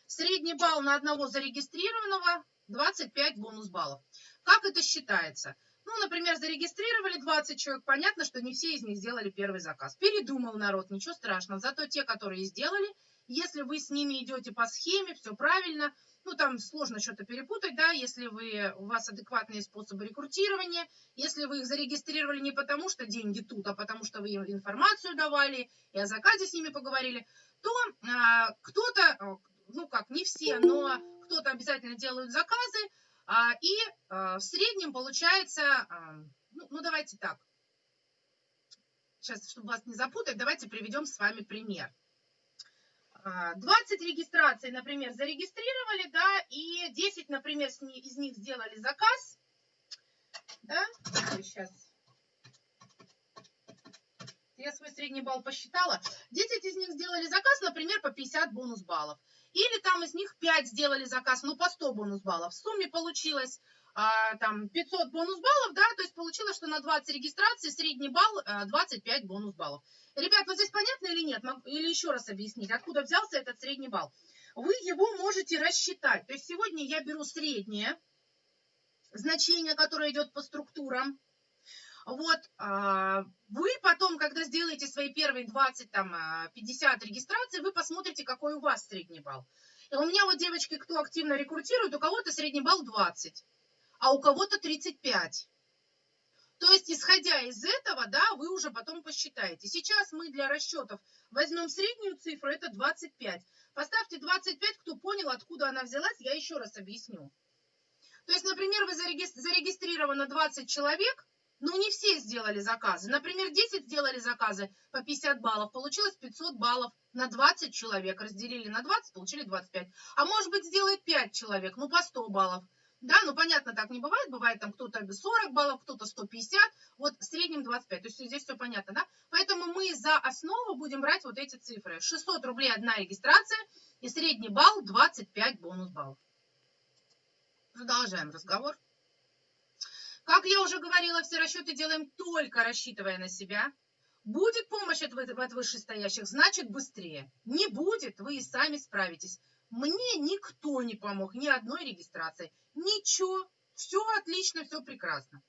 Средний балл на одного зарегистрированного 25 бонус баллов. Как это считается? Ну, например, зарегистрировали 20 человек, понятно, что не все из них сделали первый заказ. Передумал народ, ничего страшного. Зато те, которые сделали, если вы с ними идете по схеме, все правильно, ну, там сложно что-то перепутать, да, если вы, у вас адекватные способы рекрутирования, если вы их зарегистрировали не потому, что деньги тут, а потому, что вы им информацию давали и о заказе с ними поговорили, то а, кто-то, ну, как, не все, но кто-то обязательно делают заказы, а, и а, в среднем получается, а, ну, ну давайте так, сейчас, чтобы вас не запутать, давайте приведем с вами пример. 20 регистраций, например, зарегистрировали, да, и 10, например, из них сделали заказ, да, сейчас, я свой средний балл посчитала, 10 из них сделали заказ, например, по 50 бонус баллов. Или там из них 5 сделали заказ, ну, по 100 бонус баллов. В сумме получилось а, там 500 бонус баллов, да, то есть получилось, что на 20 регистраций средний балл а, 25 бонус баллов. Ребят, вот здесь понятно или нет? Или еще раз объяснить, откуда взялся этот средний балл? Вы его можете рассчитать. То есть сегодня я беру среднее значение, которое идет по структурам, вот, а, вы потом, когда сделаете свои первые 20, там, 50 а, регистраций, вы посмотрите, какой у вас средний балл. И у меня вот девочки, кто активно рекрутирует, у кого-то средний балл 20, а у кого-то 35. То есть, исходя из этого, да, вы уже потом посчитаете. Сейчас мы для расчетов возьмем среднюю цифру, это 25. Поставьте 25, кто понял, откуда она взялась, я еще раз объясню. То есть, например, вы зарегистрировано 20 человек, но не все сделали заказы. Например, 10 сделали заказы по 50 баллов, получилось 500 баллов на 20 человек. Разделили на 20, получили 25. А может быть, сделает 5 человек, ну по 100 баллов. Да, ну понятно, так не бывает. Бывает там кто-то 40 баллов, кто-то 150, вот в среднем 25. То есть здесь все понятно, да? Поэтому мы за основу будем брать вот эти цифры. 600 рублей одна регистрация и средний балл 25 бонус баллов. Продолжаем разговор. Как я уже говорила, все расчеты делаем только рассчитывая на себя. Будет помощь от, от вышестоящих, значит быстрее. Не будет, вы и сами справитесь. Мне никто не помог, ни одной регистрации. Ничего, все отлично, все прекрасно.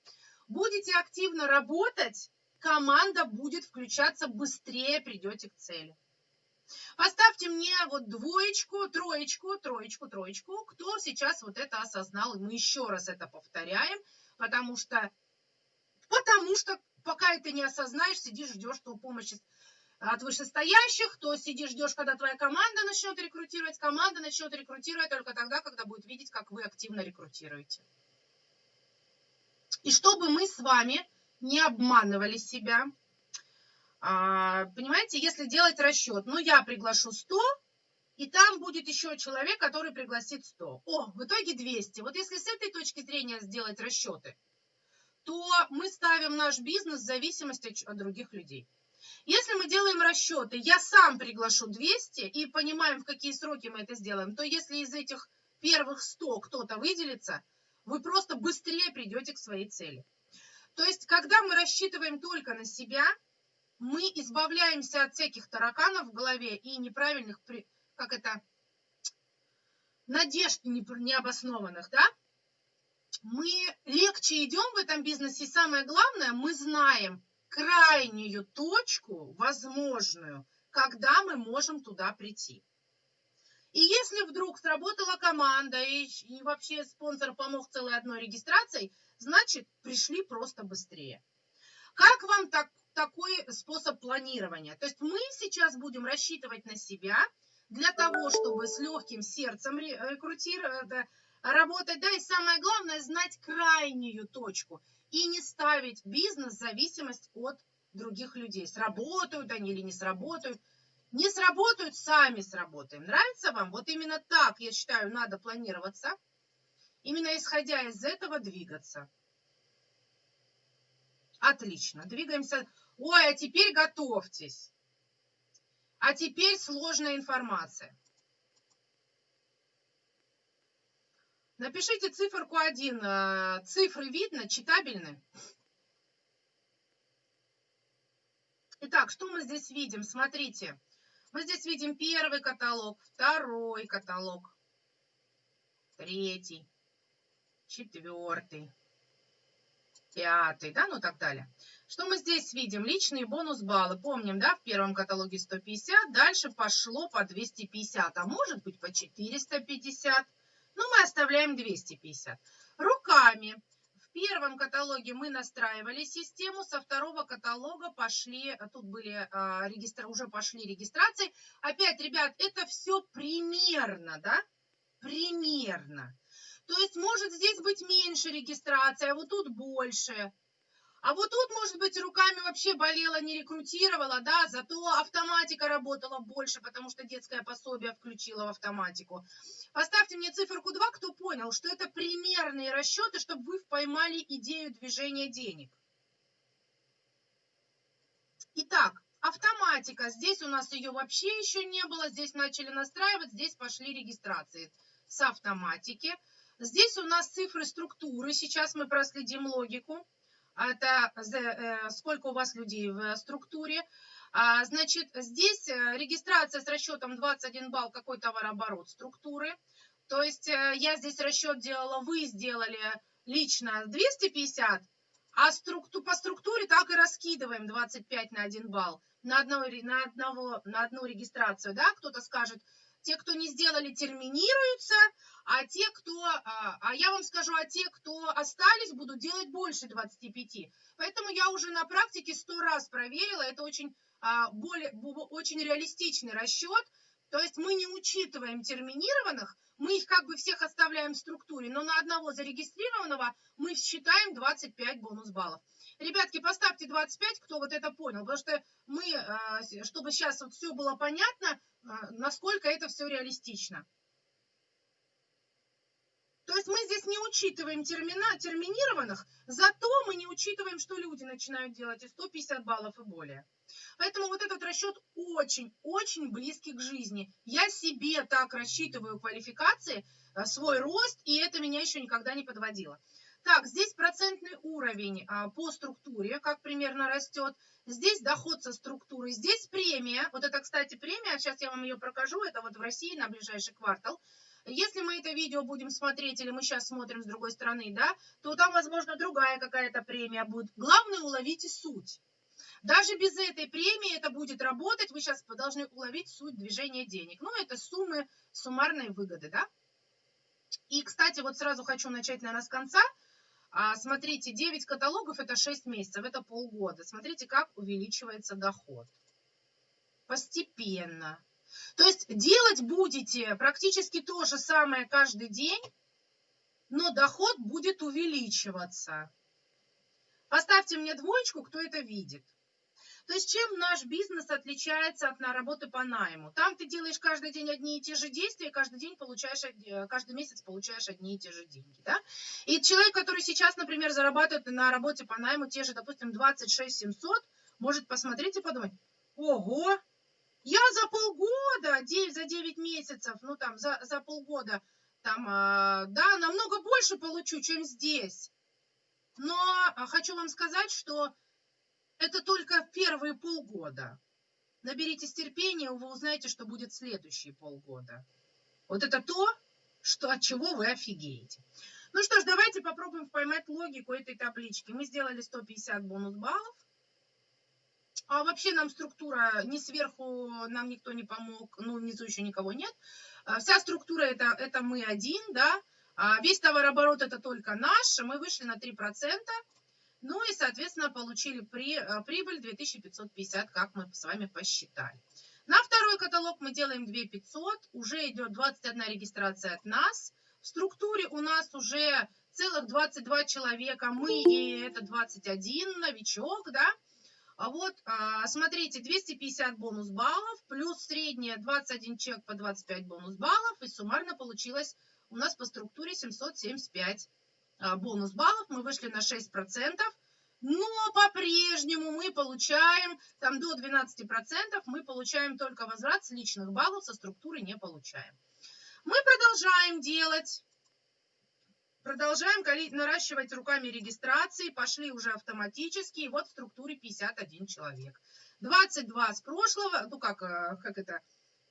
Будете активно работать, команда будет включаться быстрее, придете к цели. Поставьте мне вот двоечку, троечку, троечку, троечку, кто сейчас вот это осознал. И мы еще раз это повторяем потому что, потому что пока это не осознаешь, сидишь, ждешь, что помощь от вышестоящих, то сидишь, ждешь, когда твоя команда начнет рекрутировать. Команда начнет рекрутировать только тогда, когда будет видеть, как вы активно рекрутируете. И чтобы мы с вами не обманывали себя, А, понимаете, если делать расчет, ну, я приглашу 100, и там будет еще человек, который пригласит 100. О, в итоге 200. Вот если с этой точки зрения сделать расчеты, то мы ставим наш бизнес в зависимости от других людей. Если мы делаем расчеты, я сам приглашу 200 и понимаем, в какие сроки мы это сделаем, то если из этих первых 100 кто-то выделится, вы просто быстрее придете к своей цели. То есть, когда мы рассчитываем только на себя, мы избавляемся от всяких тараканов в голове и неправильных, как это, надежд необоснованных, да? Мы легче идем в этом бизнесе, и самое главное, мы знаем крайнюю точку возможную, когда мы можем туда прийти. И если вдруг сработала команда и, и вообще спонсор помог целой одной регистрацией, значит пришли просто быстрее. Как вам так, такой способ планирования? То есть мы сейчас будем рассчитывать на себя для того, чтобы с легким сердцем рекрутировать, э, работать, да, и самое главное, знать крайнюю точку и не ставить бизнес в зависимость от других людей. Сработают они или не сработают. Не сработают, сами сработаем. Нравится вам? Вот именно так, я считаю, надо планироваться. Именно исходя из этого двигаться. Отлично. Двигаемся. Ой, а теперь готовьтесь. А теперь сложная информация. Напишите циферку 1. Э, цифры видно, читабельны? Итак, что мы здесь видим? Смотрите. Мы здесь видим первый каталог, второй каталог, третий, четвертый, пятый, да, ну так далее. Что мы здесь видим? Личные бонус-баллы. Помним, да, в первом каталоге 150, дальше пошло по 250, а может быть по 450. Ну, мы оставляем 250. Руками первом каталоге мы настраивали систему, со второго каталога пошли, а тут были а, регистр, уже пошли регистрации. Опять, ребят, это все примерно, да? Примерно. То есть может здесь быть меньше регистрации, а вот тут больше. А вот тут, может быть, руками вообще болела, не рекрутировала, да, зато автоматика работала больше, потому что детское пособие включила в автоматику. Поставьте мне циферку 2, кто понял, что это примерные расчеты, чтобы вы поймали идею движения денег. Итак, автоматика. Здесь у нас ее вообще еще не было. Здесь начали настраивать, здесь пошли регистрации с автоматики. Здесь у нас цифры структуры. Сейчас мы проследим логику это э, сколько у вас людей в структуре. А, значит, здесь э, регистрация с расчетом 21 балл, какой товарооборот структуры. То есть э, я здесь расчет делала, вы сделали лично 250, а структу, по структуре так и раскидываем 25 на 1 балл на, одного, на, одного, на одну регистрацию. Да? Кто-то скажет, те, кто не сделали, терминируются, а те, кто, а, а я вам скажу, а те, кто остались, будут делать больше 25. Поэтому я уже на практике сто раз проверила, это очень, а, более, очень реалистичный расчет, то есть мы не учитываем терминированных, мы их как бы всех оставляем в структуре, но на одного зарегистрированного мы считаем 25 бонус баллов. Ребятки, поставьте 25, кто вот это понял, потому что мы, а, чтобы сейчас вот все было понятно, насколько это все реалистично. То есть мы здесь не учитываем термина, терминированных, зато мы не учитываем, что люди начинают делать и 150 баллов и более. Поэтому вот этот расчет очень-очень близкий к жизни. Я себе так рассчитываю квалификации, а, свой рост, и это меня еще никогда не подводило. Так, здесь процентный уровень а, по структуре, как примерно растет. Здесь доход со структурой, здесь премия. Вот это, кстати, премия, сейчас я вам ее прокажу, это вот в России на ближайший квартал. Если мы это видео будем смотреть, или мы сейчас смотрим с другой стороны, да, то там, возможно, другая какая-то премия будет. Главное, уловите суть. Даже без этой премии это будет работать, вы сейчас должны уловить суть движения денег. Ну, это суммы, суммарные выгоды, да. И, кстати, вот сразу хочу начать, наверное, с конца. А, смотрите, 9 каталогов – это 6 месяцев, это полгода. Смотрите, как увеличивается доход. Постепенно. То есть делать будете практически то же самое каждый день, но доход будет увеличиваться. Поставьте мне двоечку, кто это видит. То есть чем наш бизнес отличается от на работы по найму? Там ты делаешь каждый день одни и те же действия, каждый день получаешь, э, каждый месяц получаешь одни и те же деньги. Да? И человек, который сейчас, например, зарабатывает на работе по найму те же, допустим, 26 700, может посмотреть и подумать, ого, я за полгода, 9, за 9 месяцев, ну там за, за полгода, там, э, да, намного больше получу, чем здесь. Но а, хочу вам сказать, что это только первые полгода. Наберитесь терпения, вы узнаете, что будет следующие полгода. Вот это то, что, от чего вы офигеете. Ну что ж, давайте попробуем поймать логику этой таблички. Мы сделали 150 бонус баллов. А вообще нам структура не сверху, нам никто не помог, ну внизу еще никого нет. А вся структура это, это мы один, да. А весь товарооборот это только наш, мы вышли на 3%. Ну и, соответственно, получили при, э, прибыль 2550, как мы с вами посчитали. На второй каталог мы делаем 2500, уже идет 21 регистрация от нас. В структуре у нас уже целых 22 человека, мы и это 21 новичок, да. А вот, а, смотрите, 250 бонус баллов, плюс средняя 21 чек по 25 бонус баллов, и суммарно получилось у нас по структуре 775 а, бонус баллов, мы вышли на 6%, но по-прежнему мы получаем, там до 12% мы получаем только возврат с личных баллов, со структуры не получаем. Мы продолжаем делать, продолжаем наращивать руками регистрации, пошли уже автоматически, и вот в структуре 51 человек. 22 с прошлого, ну как, э, как это,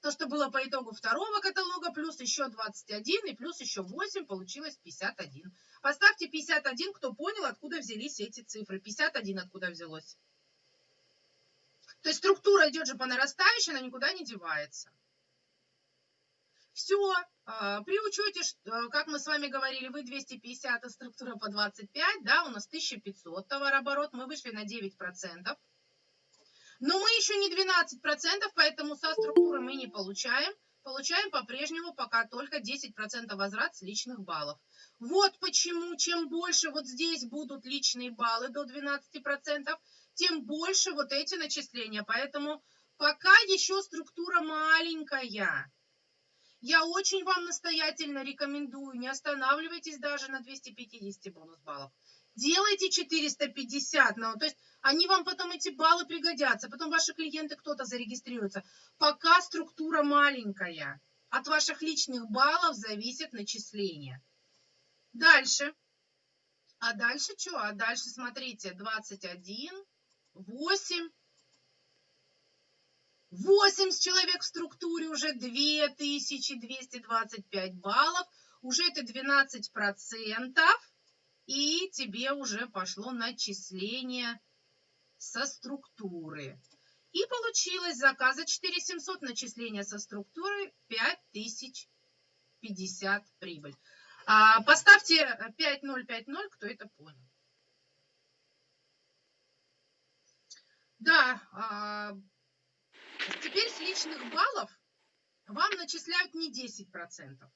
то, что было по итогу второго каталога, плюс еще 21 и плюс еще 8, получилось 51. Поставьте 51, кто понял, откуда взялись эти цифры. 51 откуда взялось. То есть структура идет же по нарастающей, она никуда не девается. Все, а, при учете, э, как мы с вами говорили, вы 250, а структура по 25, да, у нас 1500 товарооборот, мы вышли на 9%. Но мы еще не 12%, поэтому со структуры мы не получаем. Получаем по-прежнему пока только 10% возврат с личных баллов. Вот почему, чем больше вот здесь будут личные баллы до 12%, тем больше вот эти начисления. Поэтому пока еще структура маленькая. Я очень вам настоятельно рекомендую, не останавливайтесь даже на 250 бонус баллов делайте 450, ну, то есть они вам потом эти баллы пригодятся, потом ваши клиенты кто-то зарегистрируется. Пока структура маленькая, от ваших личных баллов зависит начисление. Дальше. А дальше что? А дальше, смотрите, 21, 8. 80 человек в структуре, уже 2225 баллов, уже это 12 процентов и тебе уже пошло начисление со структуры. И получилось заказа 4700 начисления со структуры 5050 прибыль. А, поставьте 5050, кто это понял. Да, а, теперь с личных баллов вам начисляют не 10%,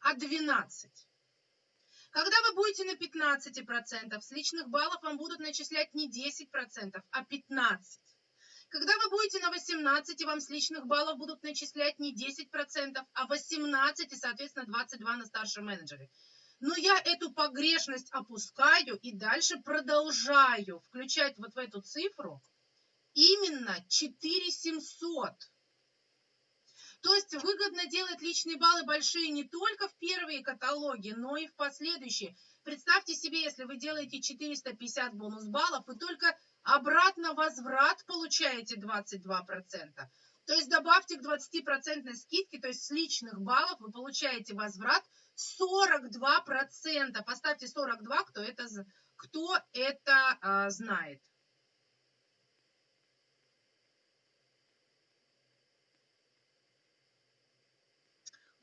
а 12%. Когда вы будете на 15%, с личных баллов вам будут начислять не 10%, а 15%. Когда вы будете на 18, вам с личных баллов будут начислять не 10%, а 18 и, соответственно, 22 на старшем менеджере. Но я эту погрешность опускаю и дальше продолжаю включать вот в эту цифру именно 4700. То есть выгодно делать личные баллы большие не только в первые каталоги, но и в последующие. Представьте себе, если вы делаете 450 бонус баллов, вы только обратно возврат получаете 22%. То есть добавьте к 20% скидке, то есть с личных баллов вы получаете возврат 42%. Поставьте 42, кто это, кто это а, знает.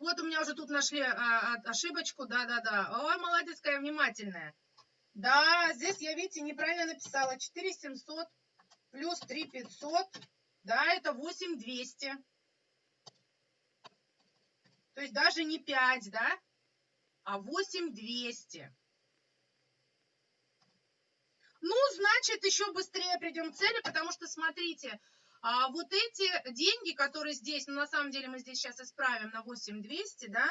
Вот у меня уже тут нашли а, а, ошибочку. Да-да-да. Ой, молодец, какая внимательная. Да, здесь я, видите, неправильно написала. 4700 плюс 3500. Да, это 8200. То есть даже не 5, да, а 8200. Ну, значит, еще быстрее придем к цели, потому что, смотрите, а вот эти деньги, которые здесь, ну, на самом деле мы здесь сейчас исправим на 8200, да,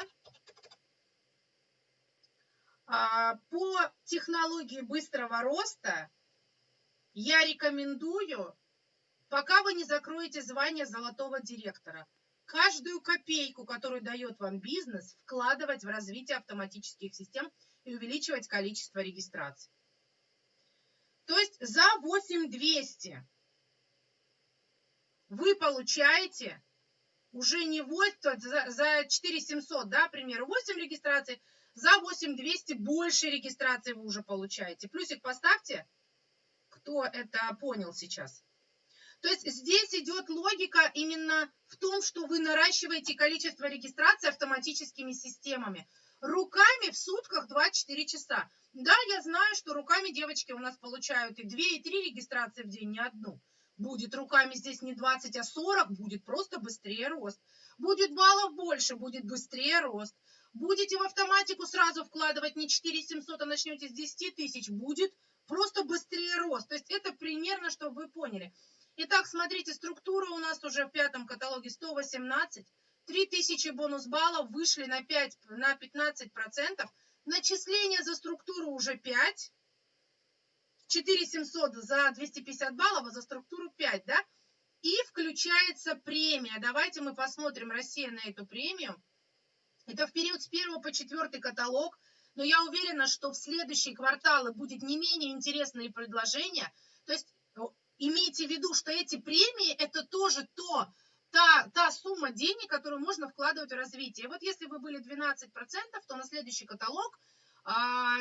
а, по технологии быстрого роста я рекомендую, пока вы не закроете звание золотого директора, каждую копейку, которую дает вам бизнес, вкладывать в развитие автоматических систем и увеличивать количество регистраций. То есть за 8200 вы получаете уже не 8, за, за 4700, да, пример, 8 регистраций, за 8200 больше регистраций вы уже получаете. Плюсик поставьте, кто это понял сейчас. То есть здесь идет логика именно в том, что вы наращиваете количество регистраций автоматическими системами. Руками в сутках 2-4 часа. Да, я знаю, что руками девочки у нас получают и 2, и 3 регистрации в день, не одну. Будет руками здесь не 20, а 40, будет просто быстрее рост. Будет баллов больше, будет быстрее рост. Будете в автоматику сразу вкладывать не 4 700, а начнете с 10 тысяч, будет просто быстрее рост. То есть это примерно, чтобы вы поняли. Итак, смотрите, структура у нас уже в пятом каталоге 118. 3000 бонус баллов вышли на, 5, на 15%. Начисление за структуру уже 5. 4700 за 250 баллов, а за структуру 5, да? И включается премия. Давайте мы посмотрим, Россия, на эту премию. Это в период с 1 по 4 каталог. Но я уверена, что в следующие кварталы будет не менее интересные предложения. То есть имейте в виду, что эти премии это тоже то, та, та сумма денег, которую можно вкладывать в развитие. Вот если вы были 12%, то на следующий каталог,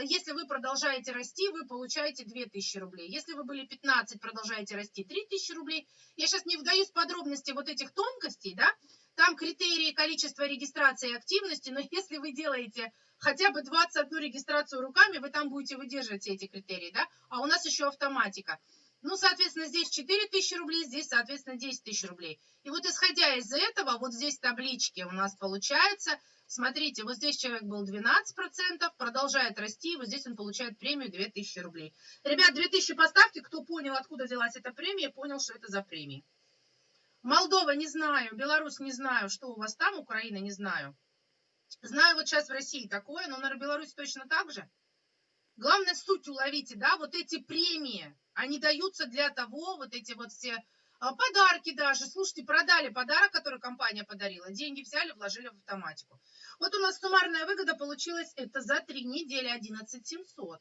если вы продолжаете расти, вы получаете 2000 рублей. Если вы были 15, продолжаете расти, 3000 рублей. Я сейчас не вдаюсь в подробности вот этих тонкостей, да, там критерии количества регистрации и активности, но [LAUGHS] если вы делаете хотя бы 21 регистрацию руками, вы там будете выдерживать эти критерии, да, а у нас еще автоматика. Ну, соответственно, здесь 4 тысячи рублей, здесь, соответственно, 10 тысяч рублей. И вот исходя из этого, вот здесь таблички у нас получается, смотрите, вот здесь человек был 12%, продолжает расти, вот здесь он получает премию 2000 рублей. Ребят, 2000 поставьте, кто понял, откуда взялась эта премия, понял, что это за премия. Молдова не знаю, Беларусь не знаю, что у вас там, Украина не знаю. Знаю вот сейчас в России такое, но, наверное, Беларусь точно так же. Главное, суть уловите, да, вот эти премии, они даются для того, вот эти вот все подарки даже. Слушайте, продали подарок, который компания подарила, деньги взяли, вложили в автоматику. Вот у нас суммарная выгода получилась, это за три недели 11 700.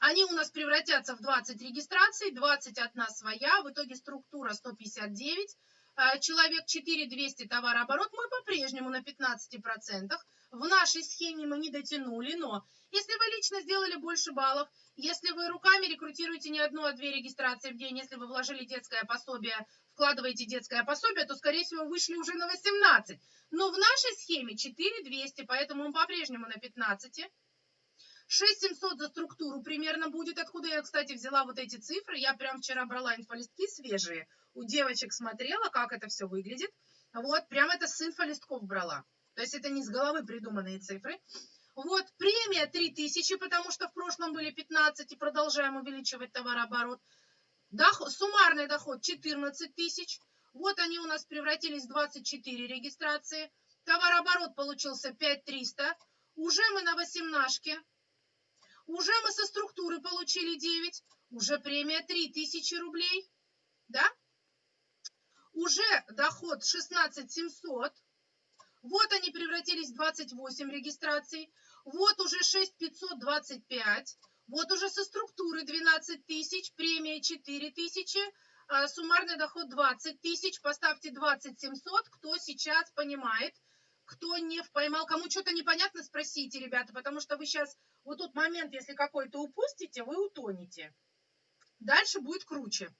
Они у нас превратятся в 20 регистраций, 21 своя, в итоге структура 159, а, человек 4200 товарооборот, мы по-прежнему на 15%. В нашей схеме мы не дотянули, но если вы лично сделали больше баллов, если вы руками рекрутируете не одну, а две регистрации в день, если вы вложили детское пособие, вкладываете детское пособие, то, скорее всего, вышли уже на 18. Но в нашей схеме 4200, поэтому мы по-прежнему на 15. 6700 за структуру примерно будет. Откуда я, кстати, взяла вот эти цифры? Я прям вчера брала инфолистки свежие. У девочек смотрела, как это все выглядит. Вот, прям это с инфолистков брала. То есть это не с головы придуманные цифры. Вот, премия 3000, потому что в прошлом были 15 и продолжаем увеличивать товарооборот. Доход, суммарный доход 14 тысяч. Вот они у нас превратились в 24 регистрации. Товарооборот получился 5300. Уже мы на 18 уже мы со структуры получили 9, уже премия 3000 рублей, да? Уже доход 16 700. Вот они превратились в 28 регистраций. Вот уже 6 525. Вот уже со структуры 12 тысяч, премия 4 тысячи, а суммарный доход 20 тысяч. Поставьте 20 700, кто сейчас понимает, кто не поймал, кому что-то непонятно, спросите, ребята, потому что вы сейчас, вот тот момент, если какой-то упустите, вы утонете. Дальше будет круче.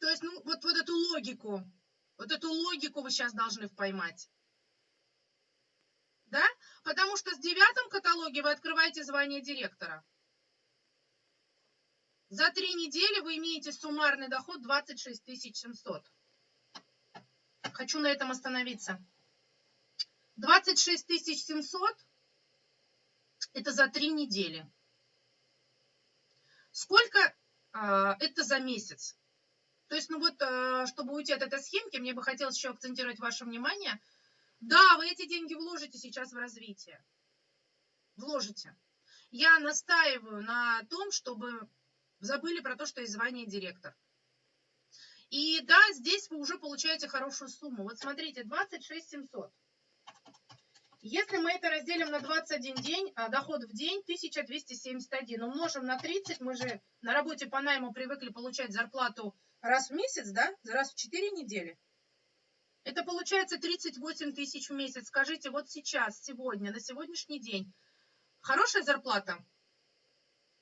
То есть, ну, вот, вот эту логику, вот эту логику вы сейчас должны поймать. Да? Потому что с девятом каталоге вы открываете звание директора. За три недели вы имеете суммарный доход 26 700. Хочу на этом остановиться. 26 700 Это за три недели. Сколько э, это за месяц? То есть, ну вот, э, чтобы уйти от этой схемки, мне бы хотелось еще акцентировать ваше внимание. Да, вы эти деньги вложите сейчас в развитие. Вложите. Я настаиваю на том, чтобы забыли про то, что есть звание директор. И да, здесь вы уже получаете хорошую сумму. Вот смотрите, 26 700. Если мы это разделим на 21 день, а доход в день 1271, умножим на 30, мы же на работе по найму привыкли получать зарплату раз в месяц, да, раз в 4 недели. Это получается 38 тысяч в месяц. Скажите, вот сейчас, сегодня, на сегодняшний день, хорошая зарплата?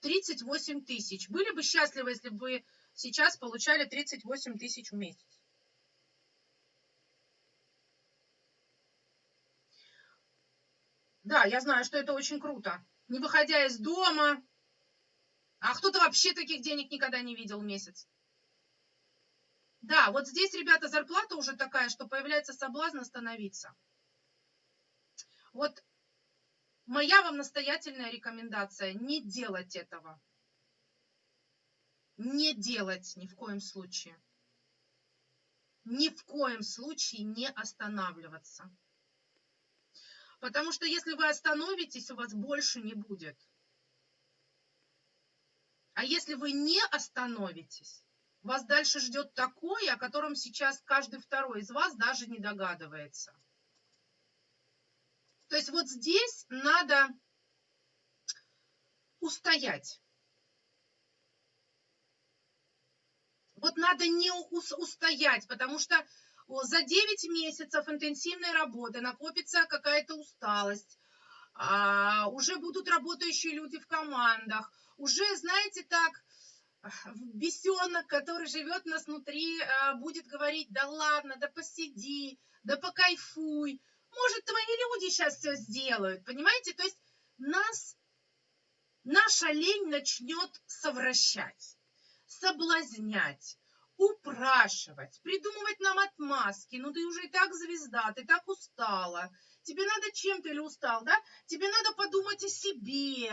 38 тысяч. Были бы счастливы, если бы сейчас получали 38 тысяч в месяц. Да, я знаю, что это очень круто. Не выходя из дома. А кто-то вообще таких денег никогда не видел в месяц. Да, вот здесь, ребята, зарплата уже такая, что появляется соблазн остановиться. Вот моя вам настоятельная рекомендация – не делать этого. Не делать ни в коем случае. Ни в коем случае не останавливаться. Потому что если вы остановитесь, у вас больше не будет. А если вы не остановитесь, вас дальше ждет такое, о котором сейчас каждый второй из вас даже не догадывается. То есть вот здесь надо устоять. Вот надо не устоять, потому что за 9 месяцев интенсивной работы накопится какая-то усталость, а, уже будут работающие люди в командах, уже, знаете, так, бесенок, который живет нас внутри, а, будет говорить, да ладно, да посиди, да покайфуй, может, твои люди сейчас все сделают, понимаете? То есть нас, наша лень начнет совращать, соблазнять, упрашивать, придумывать нам отмазки. Ну, ты уже и так звезда, ты так устала. Тебе надо чем-то или устал, да? Тебе надо подумать о себе.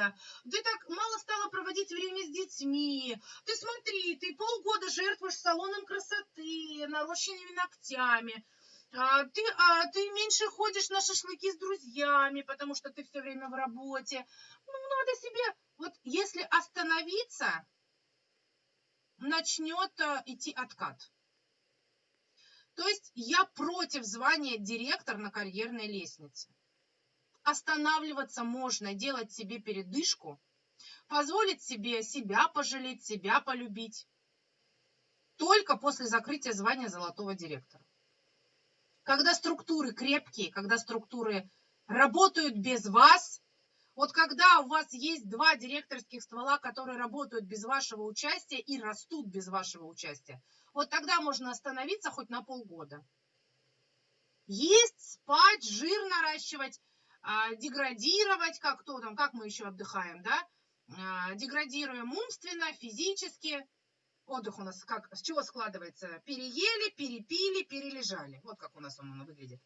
Ты так мало стала проводить время с детьми. Ты смотри, ты полгода жертвуешь салоном красоты, нарощенными ногтями. А, ты, а, ты меньше ходишь на шашлыки с друзьями, потому что ты все время в работе. Ну, надо себе... Вот если остановиться, начнет э, идти откат. То есть я против звания директор на карьерной лестнице. Останавливаться можно, делать себе передышку, позволить себе себя пожалеть, себя полюбить. Только после закрытия звания золотого директора. Когда структуры крепкие, когда структуры работают без вас, вот когда у вас есть два директорских ствола, которые работают без вашего участия и растут без вашего участия, вот тогда можно остановиться хоть на полгода. Есть, спать, жир наращивать, а, деградировать, как кто там, как мы еще отдыхаем, да? А, деградируем умственно, физически. Отдых у нас как, с чего складывается? Переели, перепили, перележали. Вот как у нас он выглядит.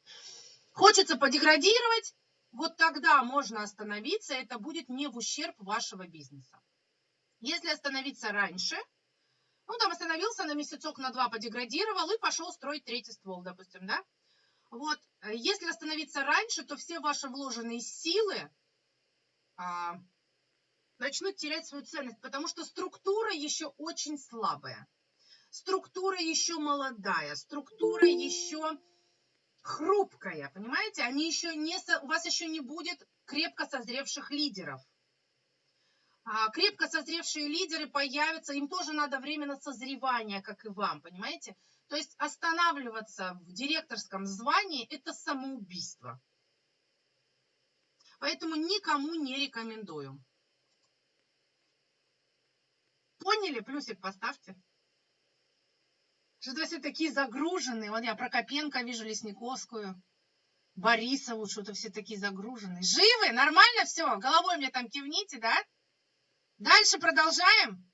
Хочется подеградировать, вот тогда можно остановиться, это будет не в ущерб вашего бизнеса. Если остановиться раньше, ну, там остановился на месяцок, на два подеградировал и пошел строить третий ствол, допустим, да? Вот, если остановиться раньше, то все ваши вложенные силы а, начнут терять свою ценность, потому что структура еще очень слабая. Структура еще молодая, структура еще хрупкая, понимаете? Они еще не, у вас еще не будет крепко созревших лидеров. А крепко созревшие лидеры появятся, им тоже надо время на созревание, как и вам, понимаете? То есть останавливаться в директорском звании – это самоубийство. Поэтому никому не рекомендую. Поняли? Плюсик поставьте. Что-то все такие загруженные. Вот я Прокопенко вижу, Лесниковскую, Борисову, что-то все такие загруженные. Живы? Нормально все? Головой мне там кивните, да? Дальше продолжаем?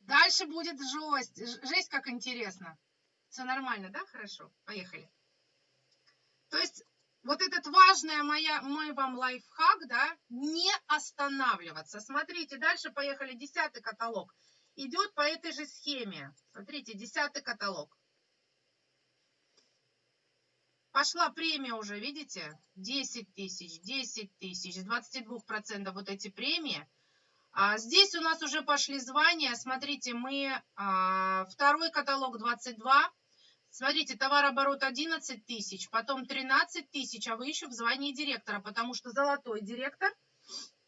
Дальше будет жесть. Жесть как интересно. Все нормально, да? Хорошо. Поехали. То есть вот этот важный моя, мой вам лайфхак, да, не останавливаться. Смотрите, дальше поехали, десятый каталог. Идет по этой же схеме. Смотрите, десятый каталог. Пошла премия уже, видите? 10 тысяч, 10 тысяч, 22% вот эти премии. А здесь у нас уже пошли звания. Смотрите, мы а, второй каталог 22. Смотрите, товарооборот 11 тысяч, потом 13 тысяч, а вы еще в звании директора, потому что золотой директор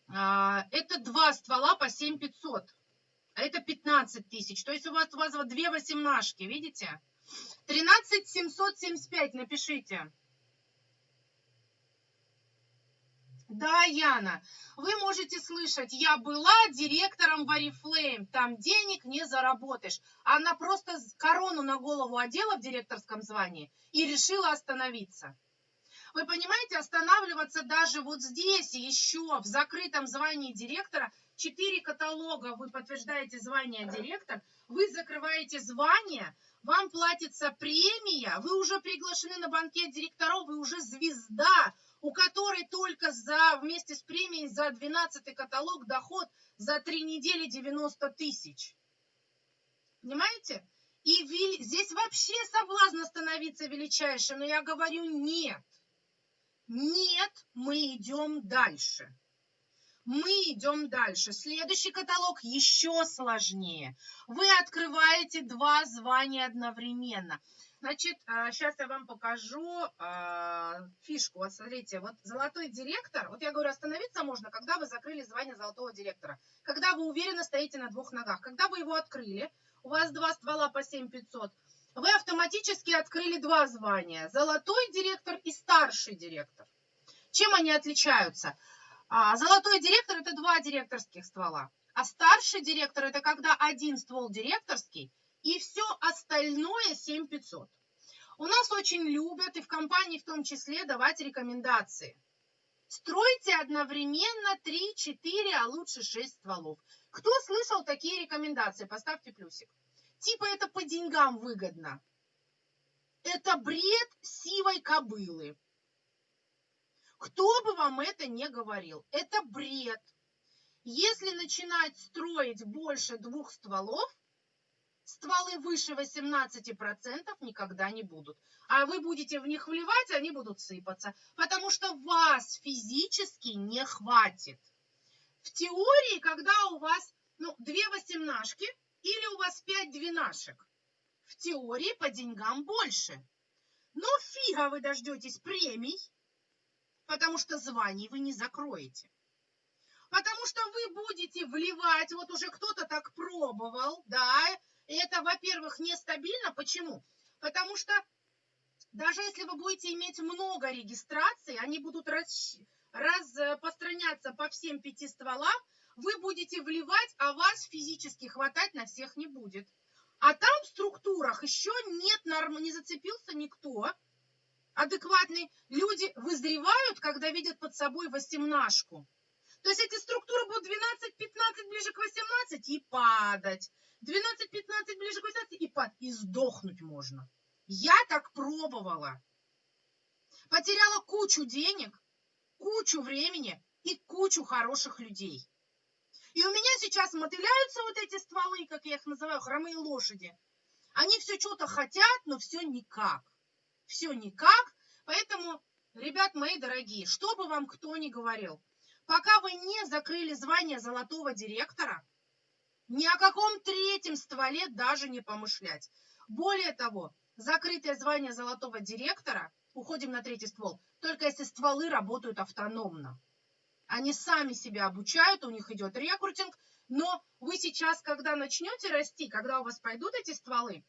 а, это два ствола по 7500, а это 15 тысяч. То есть у вас, у вас две восемнашки, видите? 13 775 напишите. Да, Яна, вы можете слышать, я была директором в Oriflame, там денег не заработаешь. Она просто корону на голову одела в директорском звании и решила остановиться. Вы понимаете, останавливаться даже вот здесь еще в закрытом звании директора, четыре каталога вы подтверждаете звание директор, вы закрываете звание, вам платится премия, вы уже приглашены на банкет директоров, вы уже звезда, у которой только за, вместе с премией за 12 каталог доход за три недели 90 тысяч. Понимаете? И здесь вообще соблазн становиться величайшим, но я говорю нет. Нет, мы идем дальше. Мы идем дальше. Следующий каталог еще сложнее. Вы открываете два звания одновременно. Значит, сейчас а, я вам покажу а, фишку. Вот смотрите, вот золотой директор, вот я говорю, остановиться можно, когда вы закрыли звание золотого директора, когда вы уверенно стоите на двух ногах. Когда вы его открыли, у вас два ствола по 7500, вы автоматически открыли два звания. Золотой директор и старший директор. Чем они отличаются? А, золотой директор – это два директорских ствола. А старший директор – это когда один ствол директорский – и все остальное 7500. У нас очень любят, и в компании в том числе, давать рекомендации. Стройте одновременно 3, 4, а лучше 6 стволов. Кто слышал такие рекомендации? Поставьте плюсик. Типа это по деньгам выгодно. Это бред сивой кобылы. Кто бы вам это не говорил, это бред. Если начинать строить больше двух стволов, стволы выше 18% никогда не будут. А вы будете в них вливать, они будут сыпаться, потому что вас физически не хватит. В теории, когда у вас ну, две восемнашки или у вас пять двенашек, в теории по деньгам больше. Но фига вы дождетесь премий, потому что званий вы не закроете. Потому что вы будете вливать, вот уже кто-то так пробовал, да, это, во-первых, нестабильно. Почему? Потому что даже если вы будете иметь много регистраций, они будут распространяться по всем пяти стволам, вы будете вливать, а вас физически хватать на всех не будет. А там в структурах еще нет норм, не зацепился никто. Адекватные люди вызревают, когда видят под собой восемнашку. То есть эти структуры будут 12-15 ближе к 18 и падать. 12-15 ближе к 18 и, под, и сдохнуть можно. Я так пробовала. Потеряла кучу денег, кучу времени и кучу хороших людей. И у меня сейчас мотыляются вот эти стволы, как я их называю, хромые лошади. Они все что-то хотят, но все никак. Все никак. Поэтому, ребят мои дорогие, что бы вам кто ни говорил, пока вы не закрыли звание золотого директора, ни о каком третьем стволе даже не помышлять. Более того, закрытое звание золотого директора, уходим на третий ствол, только если стволы работают автономно. Они сами себя обучают, у них идет рекрутинг, но вы сейчас, когда начнете расти, когда у вас пойдут эти стволы,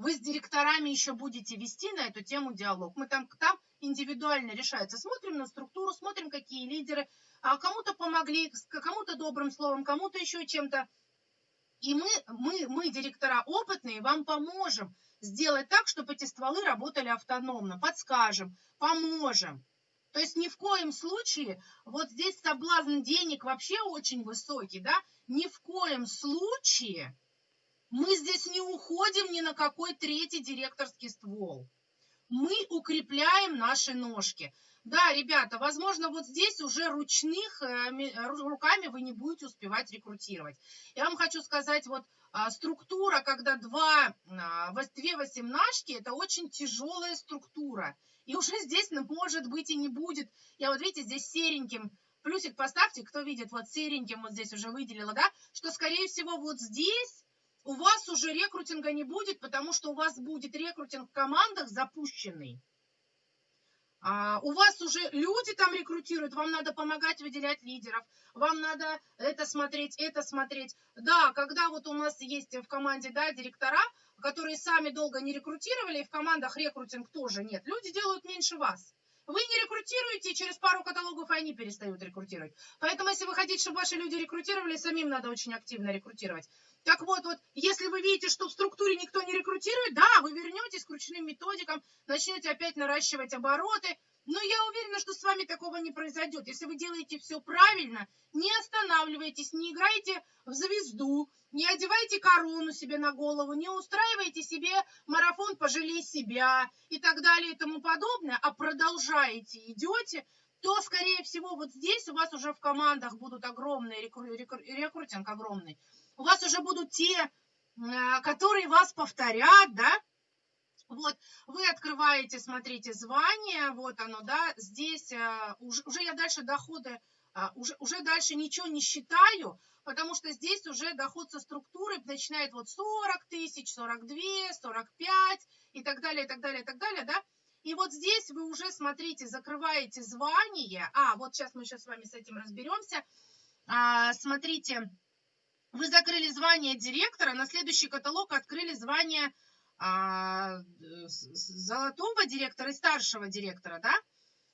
вы с директорами еще будете вести на эту тему диалог. Мы там, там индивидуально решается. Смотрим на структуру, смотрим, какие лидеры, а кому-то помогли, кому-то добрым словом, кому-то еще чем-то. И мы, мы, мы, директора опытные, вам поможем сделать так, чтобы эти стволы работали автономно, подскажем, поможем. То есть ни в коем случае, вот здесь соблазн денег вообще очень высокий, да, ни в коем случае мы здесь не уходим ни на какой третий директорский ствол. Мы укрепляем наши ножки. Да, ребята, возможно, вот здесь уже ручных э, руками вы не будете успевать рекрутировать. Я вам хочу сказать, вот а, структура, когда два, а, две восемнашки, это очень тяжелая структура. И уже здесь, ну, может быть, и не будет. Я вот, видите, здесь сереньким плюсик поставьте, кто видит, вот сереньким вот здесь уже выделила, да, что, скорее всего, вот здесь у вас уже рекрутинга не будет, потому что у вас будет рекрутинг в командах запущенный. А, у вас уже люди там рекрутируют, вам надо помогать выделять лидеров, вам надо это смотреть, это смотреть. Да, когда вот у нас есть в команде да, директора, которые сами долго не рекрутировали, и в командах рекрутинг тоже нет, люди делают меньше вас. Вы не рекрутируете, и через пару каталогов они перестают рекрутировать. Поэтому, если вы хотите, чтобы ваши люди рекрутировали, самим надо очень активно рекрутировать. Так вот, вот, если вы видите, что в структуре никто не рекрутирует, да, вы вернетесь к ручным методикам, начнете опять наращивать обороты, но я уверена, что с вами такого не произойдет. Если вы делаете все правильно, не останавливайтесь, не играйте в звезду, не одевайте корону себе на голову, не устраивайте себе марафон «Пожалей себя» и так далее и тому подобное, а продолжаете, идете, то, скорее всего, вот здесь у вас уже в командах будут огромные, рекрутинг огромный. У вас уже будут те, э, которые вас повторят, да, вот, вы открываете, смотрите, звание, вот оно, да, здесь э, уже, уже я дальше доходы, э, уже, уже дальше ничего не считаю, потому что здесь уже доход со структуры начинает вот 40 тысяч, 42, 45 и так далее, и так далее, и так далее, да. И вот здесь вы уже, смотрите, закрываете звание. А, вот сейчас мы сейчас с вами с этим разберемся. А, смотрите, вы закрыли звание директора, на следующий каталог открыли звание а, золотого директора и старшего директора, да,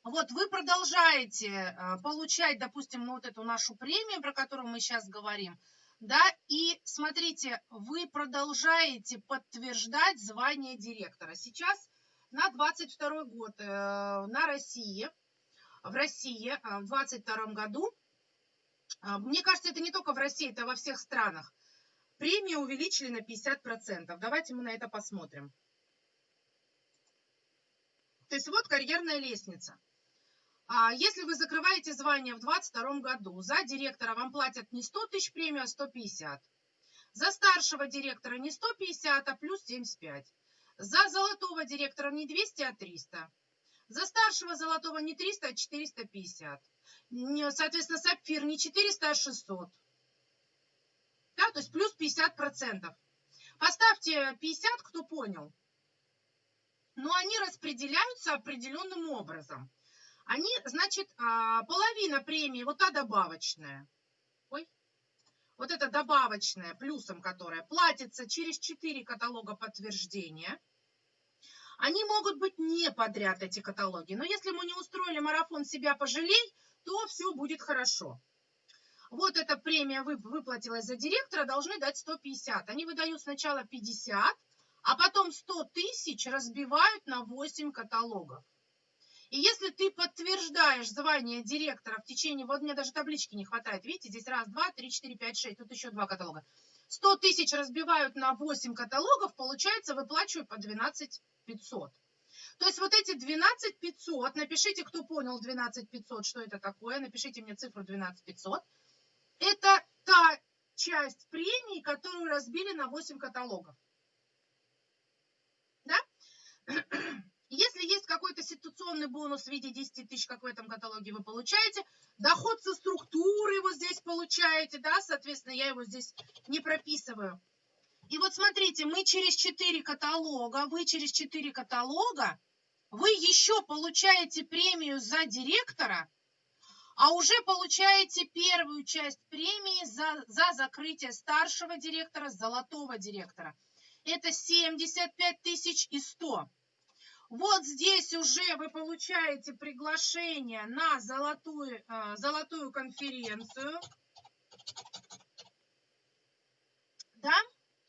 вот вы продолжаете а, получать, допустим, вот эту нашу премию, про которую мы сейчас говорим, да, и смотрите, вы продолжаете подтверждать звание директора. Сейчас на 22 год э, на России, в России э, в 22 году, мне кажется, это не только в России, это во всех странах, Премию увеличили на 50%. Давайте мы на это посмотрим. То есть вот карьерная лестница. А если вы закрываете звание в 2022 году, за директора вам платят не 100 тысяч премию, а 150. За старшего директора не 150, а плюс 75. За золотого директора не 200, а 300. За старшего золотого не 300, а 450. Соответственно, сапфир не 400, а 600 да, то есть плюс 50%. Поставьте 50, кто понял. Но они распределяются определенным образом. Они, значит, а, половина премии, вот та добавочная, ой, вот эта добавочная, плюсом которая, платится через 4 каталога подтверждения. Они могут быть не подряд, эти каталоги. Но если мы не устроили марафон «Себя пожалей», то все будет хорошо вот эта премия выплатилась за директора, должны дать 150. Они выдают сначала 50, а потом 100 тысяч разбивают на 8 каталогов. И если ты подтверждаешь звание директора в течение, вот мне даже таблички не хватает, видите, здесь раз, два, три, четыре, пять, шесть, тут еще два каталога. 100 тысяч разбивают на 8 каталогов, получается, выплачиваю по 12 500. То есть вот эти 12 500, напишите, кто понял 12 500, что это такое, напишите мне цифру 12 500. Это та часть премии, которую разбили на 8 каталогов. Да? [CLEARS THROAT] Если есть какой-то ситуационный бонус в виде 10 тысяч, как в этом каталоге вы получаете, доход со структуры вы здесь получаете, да, соответственно, я его здесь не прописываю. И вот смотрите, мы через 4 каталога, вы через 4 каталога, вы еще получаете премию за директора, а уже получаете первую часть премии за, за закрытие старшего директора, золотого директора. Это 75 тысяч и 100. Вот здесь уже вы получаете приглашение на золотую, э, золотую конференцию. Да?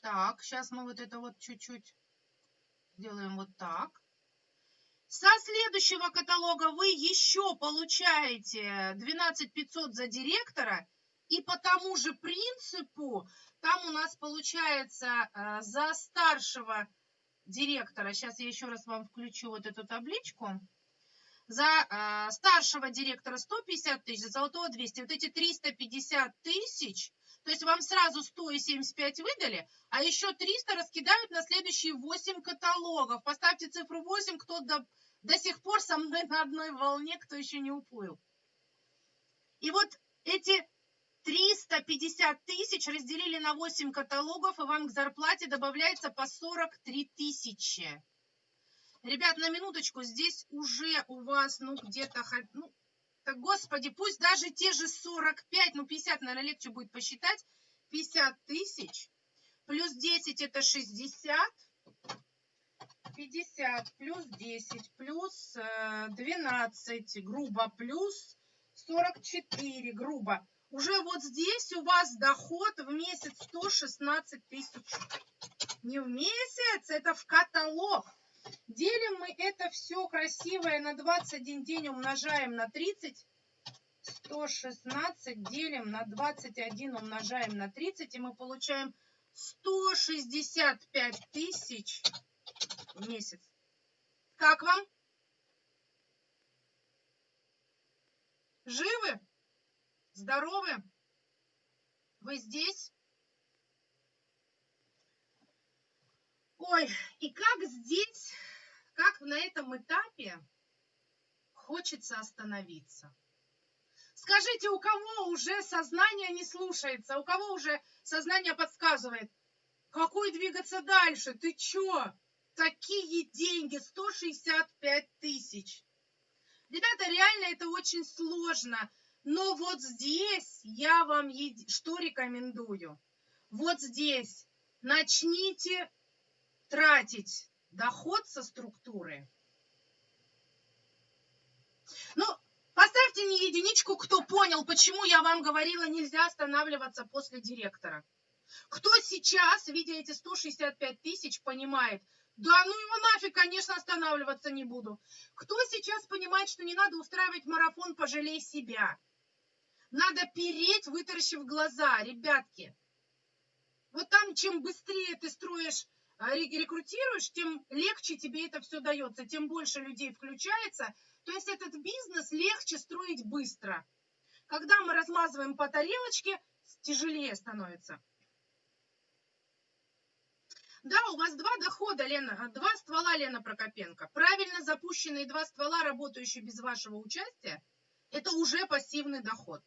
Так, сейчас мы вот это вот чуть-чуть сделаем вот так. Со следующего каталога вы еще получаете 12 500 за директора. И по тому же принципу, там у нас получается э, за старшего директора, сейчас я еще раз вам включу вот эту табличку, за э, старшего директора 150 тысяч, за золотого 200. Вот эти 350 тысяч, то есть вам сразу 175 выдали, а еще 300 раскидают на следующие 8 каталогов. Поставьте цифру 8, кто до, до сих пор со мной на одной волне, кто еще не уплыл. И вот эти 350 тысяч разделили на 8 каталогов, и вам к зарплате добавляется по 43 тысячи. Ребят, на минуточку, здесь уже у вас, ну, где-то, ну, так, господи, пусть даже те же 45, ну, 50, наверное, легче будет посчитать, 50 тысяч, плюс 10 это 60, 50 плюс 10 плюс 12, э, грубо, плюс 44, грубо. Уже вот здесь у вас доход в месяц 116 тысяч. Не в месяц, это в каталог. Делим мы это все красивое на 21 день, умножаем на 30. 116 делим на 21, умножаем на 30, и мы получаем 165 тысяч в месяц. Как вам? Живы? Здоровы? Вы здесь? Ой, и как здесь, как на этом этапе хочется остановиться. Скажите, у кого уже сознание не слушается, у кого уже сознание подсказывает, какой двигаться дальше, ты чё? Такие деньги, 165 тысяч. Ребята, реально это очень сложно, но вот здесь я вам что рекомендую? Вот здесь начните тратить доход со структуры. Ну, поставьте мне единичку, кто понял, почему я вам говорила, нельзя останавливаться после директора. Кто сейчас, видя эти 165 тысяч, понимает, да ну его нафиг, конечно, останавливаться не буду. Кто сейчас понимает, что не надо устраивать марафон «Пожалей себя»? Надо переть, вытаращив глаза, ребятки. Вот там, чем быстрее ты строишь рекрутируешь, тем легче тебе это все дается, тем больше людей включается. То есть этот бизнес легче строить быстро. Когда мы размазываем по тарелочке, тяжелее становится. Да, у вас два дохода, Лена, два ствола, Лена Прокопенко. Правильно запущенные два ствола, работающие без вашего участия, это уже пассивный доход.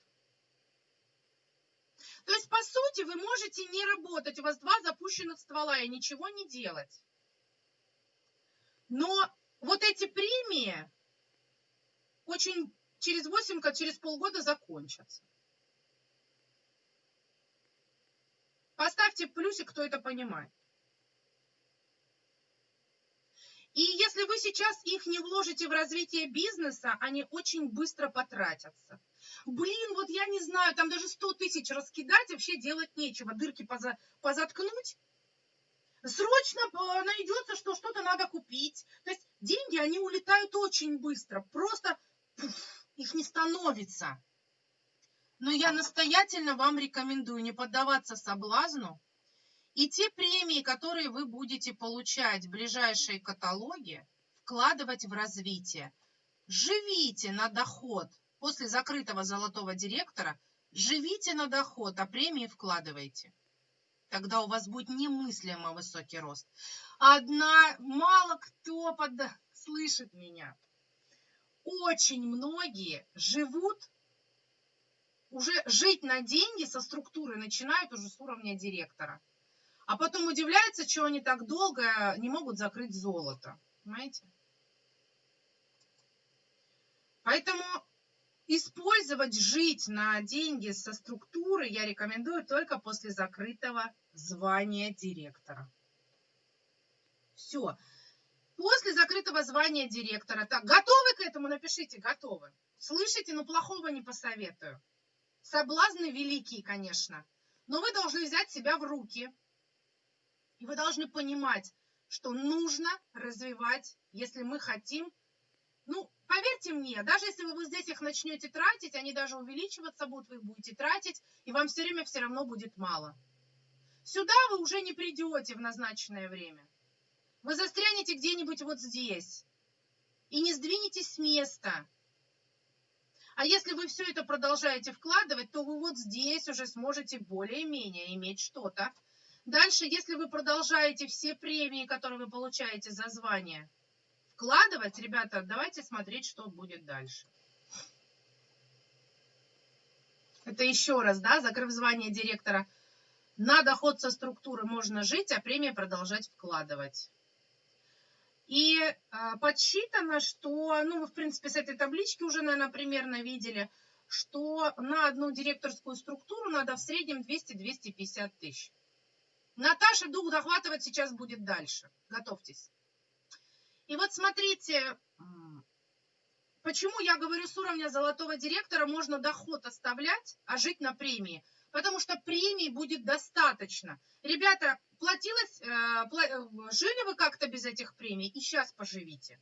То есть, по сути, вы можете не работать, у вас два запущенных ствола и ничего не делать. Но вот эти премии очень через 8, через полгода закончатся. Поставьте плюсик, кто это понимает. И если вы сейчас их не вложите в развитие бизнеса, они очень быстро потратятся. Блин, вот я не знаю, там даже 100 тысяч раскидать, вообще делать нечего, дырки поза, позаткнуть. Срочно э, найдется, что что-то надо купить. То есть деньги, они улетают очень быстро, просто пуф, их не становится. Но я настоятельно вам рекомендую не поддаваться соблазну и те премии, которые вы будете получать в ближайшие каталоги, вкладывать в развитие. Живите на доход после закрытого золотого директора, живите на доход, а премии вкладывайте. Тогда у вас будет немыслимо высокий рост. Одна, мало кто под... слышит меня. Очень многие живут, уже жить на деньги со структуры начинают уже с уровня директора. А потом удивляются, что они так долго не могут закрыть золото. Понимаете? Поэтому использовать, жить на деньги со структуры я рекомендую только после закрытого звания директора. Все. После закрытого звания директора. Так, готовы к этому? Напишите, готовы. Слышите, но плохого не посоветую. Соблазны великие, конечно. Но вы должны взять себя в руки и вы должны понимать, что нужно развивать, если мы хотим. Ну, поверьте мне, даже если вы здесь их начнете тратить, они даже увеличиваться будут, вы их будете тратить, и вам все время все равно будет мало. Сюда вы уже не придете в назначенное время. Вы застрянете где-нибудь вот здесь. и не сдвинетесь с места. А если вы все это продолжаете вкладывать, то вы вот здесь уже сможете более-менее иметь что-то. Дальше, если вы продолжаете все премии, которые вы получаете за звание, вкладывать, ребята, давайте смотреть, что будет дальше. Это еще раз, да, закрыв звание директора, на доход со структуры можно жить, а премия продолжать вкладывать. И э, подсчитано, что, ну, вы, в принципе, с этой таблички уже, наверное, примерно видели, что на одну директорскую структуру надо в среднем 200-250 тысяч. Наташа дух захватывать сейчас будет дальше. Готовьтесь. И вот смотрите, почему я говорю, с уровня золотого директора можно доход оставлять, а жить на премии – потому что премии будет достаточно. Ребята, платилось, э, жили вы как-то без этих премий, и сейчас поживите.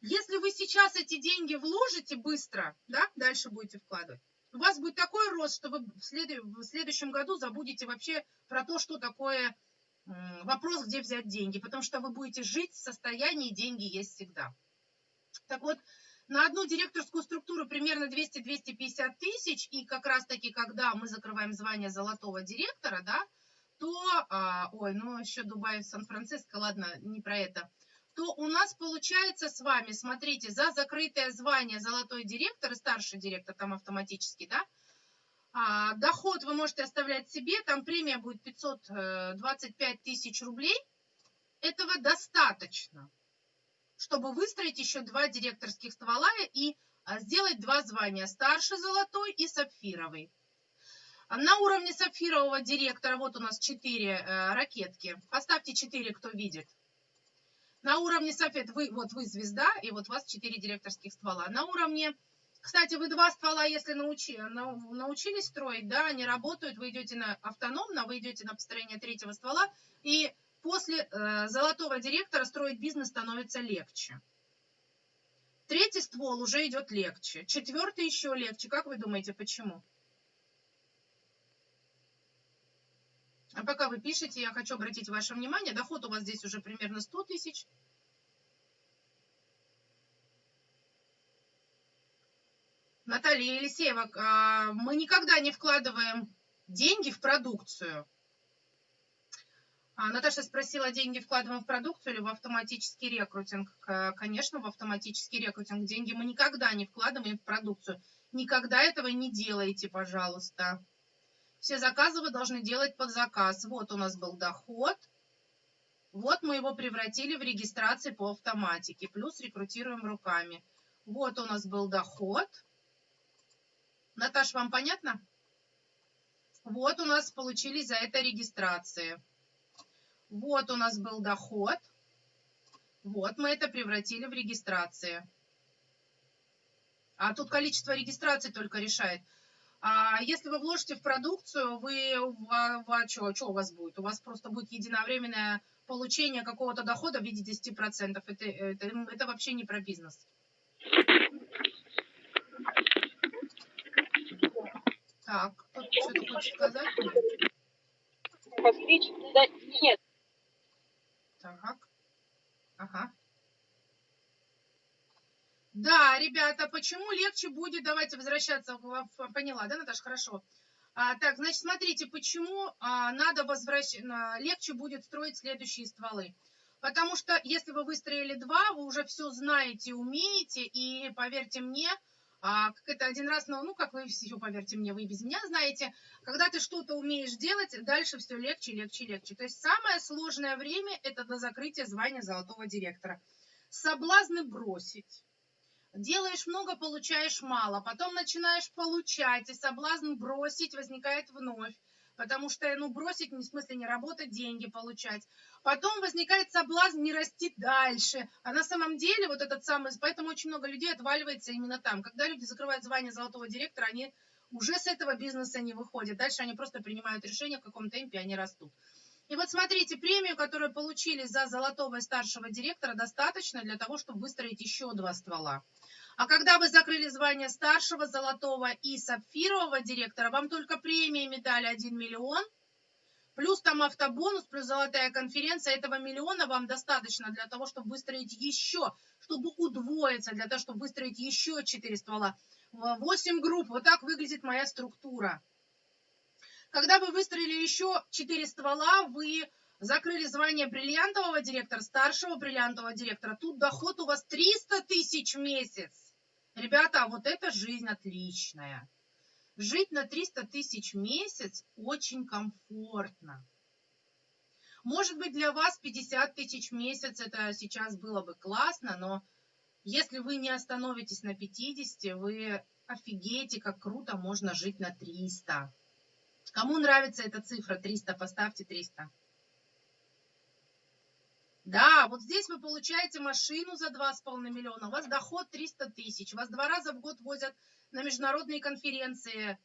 Если вы сейчас эти деньги вложите быстро, да, дальше будете вкладывать, у вас будет такой рост, что вы в, в следующем году забудете вообще про то, что такое вопрос, где взять деньги, потому что вы будете жить в состоянии деньги есть всегда. Так вот, на одну директорскую структуру примерно 200-250 тысяч, и как раз-таки, когда мы закрываем звание золотого директора, да, то, а, ой, ну еще Дубай, Сан-Франциско, ладно, не про это, то у нас получается с вами, смотрите, за закрытое звание золотой директор и старший директор, там автоматически, да, а, доход вы можете оставлять себе, там премия будет 525 тысяч рублей, этого достаточно чтобы выстроить еще два директорских ствола и а, сделать два звания, старший золотой и сапфировый. На уровне сапфирового директора, вот у нас четыре э, ракетки. Поставьте четыре, кто видит. На уровне сапфет, вы, вот вы звезда, и вот у вас четыре директорских ствола. На уровне, кстати, вы два ствола, если научи, научились строить, да, они работают, вы идете на автономно, вы идете на построение третьего ствола, и после э, золотого директора строить бизнес становится легче. Третий ствол уже идет легче. Четвертый еще легче. Как вы думаете, почему? А пока вы пишете, я хочу обратить ваше внимание, доход у вас здесь уже примерно 100 тысяч. Наталья Елисеева, а, мы никогда не вкладываем деньги в продукцию. А, Наташа спросила, деньги вкладываем в продукцию или в автоматический рекрутинг? Конечно, в автоматический рекрутинг. Деньги мы никогда не вкладываем в продукцию. Никогда этого не делайте, пожалуйста. Все заказы вы должны делать под заказ. Вот у нас был доход. Вот мы его превратили в регистрации по автоматике. Плюс рекрутируем руками. Вот у нас был доход. Наташа, вам понятно? Вот у нас получились за это регистрации. Вот у нас был доход. Вот мы это превратили в регистрации. А тут количество регистраций только решает. А если вы вложите в продукцию, вы, вы что, что у вас будет? У вас просто будет единовременное получение какого-то дохода в виде 10%. Это, это, это вообще не про бизнес. Так, кто-то что-то хочет сказать? Постричь? Да, нет. Так. Ага. Да, ребята, почему легче будет, давайте возвращаться, поняла, да, Наташа, хорошо. А, так, значит, смотрите, почему а, надо возвращать, легче будет строить следующие стволы. Потому что если вы выстроили два, вы уже все знаете, умеете, и поверьте мне, а, как это один раз, ну, ну, как вы все, поверьте мне, вы без меня знаете, когда ты что-то умеешь делать, дальше все легче, легче, легче. То есть самое сложное время – это до закрытия звания золотого директора. Соблазны бросить. Делаешь много, получаешь мало. Потом начинаешь получать, и соблазн бросить возникает вновь потому что, ну, бросить, в смысле, не работать, деньги получать. Потом возникает соблазн не расти дальше. А на самом деле вот этот самый, поэтому очень много людей отваливается именно там. Когда люди закрывают звание золотого директора, они уже с этого бизнеса не выходят. Дальше они просто принимают решение, в каком темпе они растут. И вот смотрите, премию, которую получили за золотого и старшего директора, достаточно для того, чтобы выстроить еще два ствола. А когда вы закрыли звание старшего, золотого и сапфирового директора, вам только премии медали 1 миллион, Плюс там автобонус, плюс золотая конференция. Этого миллиона вам достаточно для того, чтобы выстроить еще, чтобы удвоиться, для того, чтобы выстроить еще 4 ствола. 8 групп. Вот так выглядит моя структура. Когда вы выстроили еще 4 ствола, вы закрыли звание бриллиантового директора, старшего бриллиантового директора. Тут доход у вас 300 тысяч в месяц. Ребята, вот это жизнь отличная. Жить на 300 тысяч в месяц очень комфортно. Может быть, для вас 50 тысяч в месяц это сейчас было бы классно, но если вы не остановитесь на 50, вы офигеете, как круто можно жить на 300. Кому нравится эта цифра 300, поставьте 300. Да, вот здесь вы получаете машину за 2,5 миллиона, у вас доход 300 тысяч, вас два раза в год возят на международные конференции,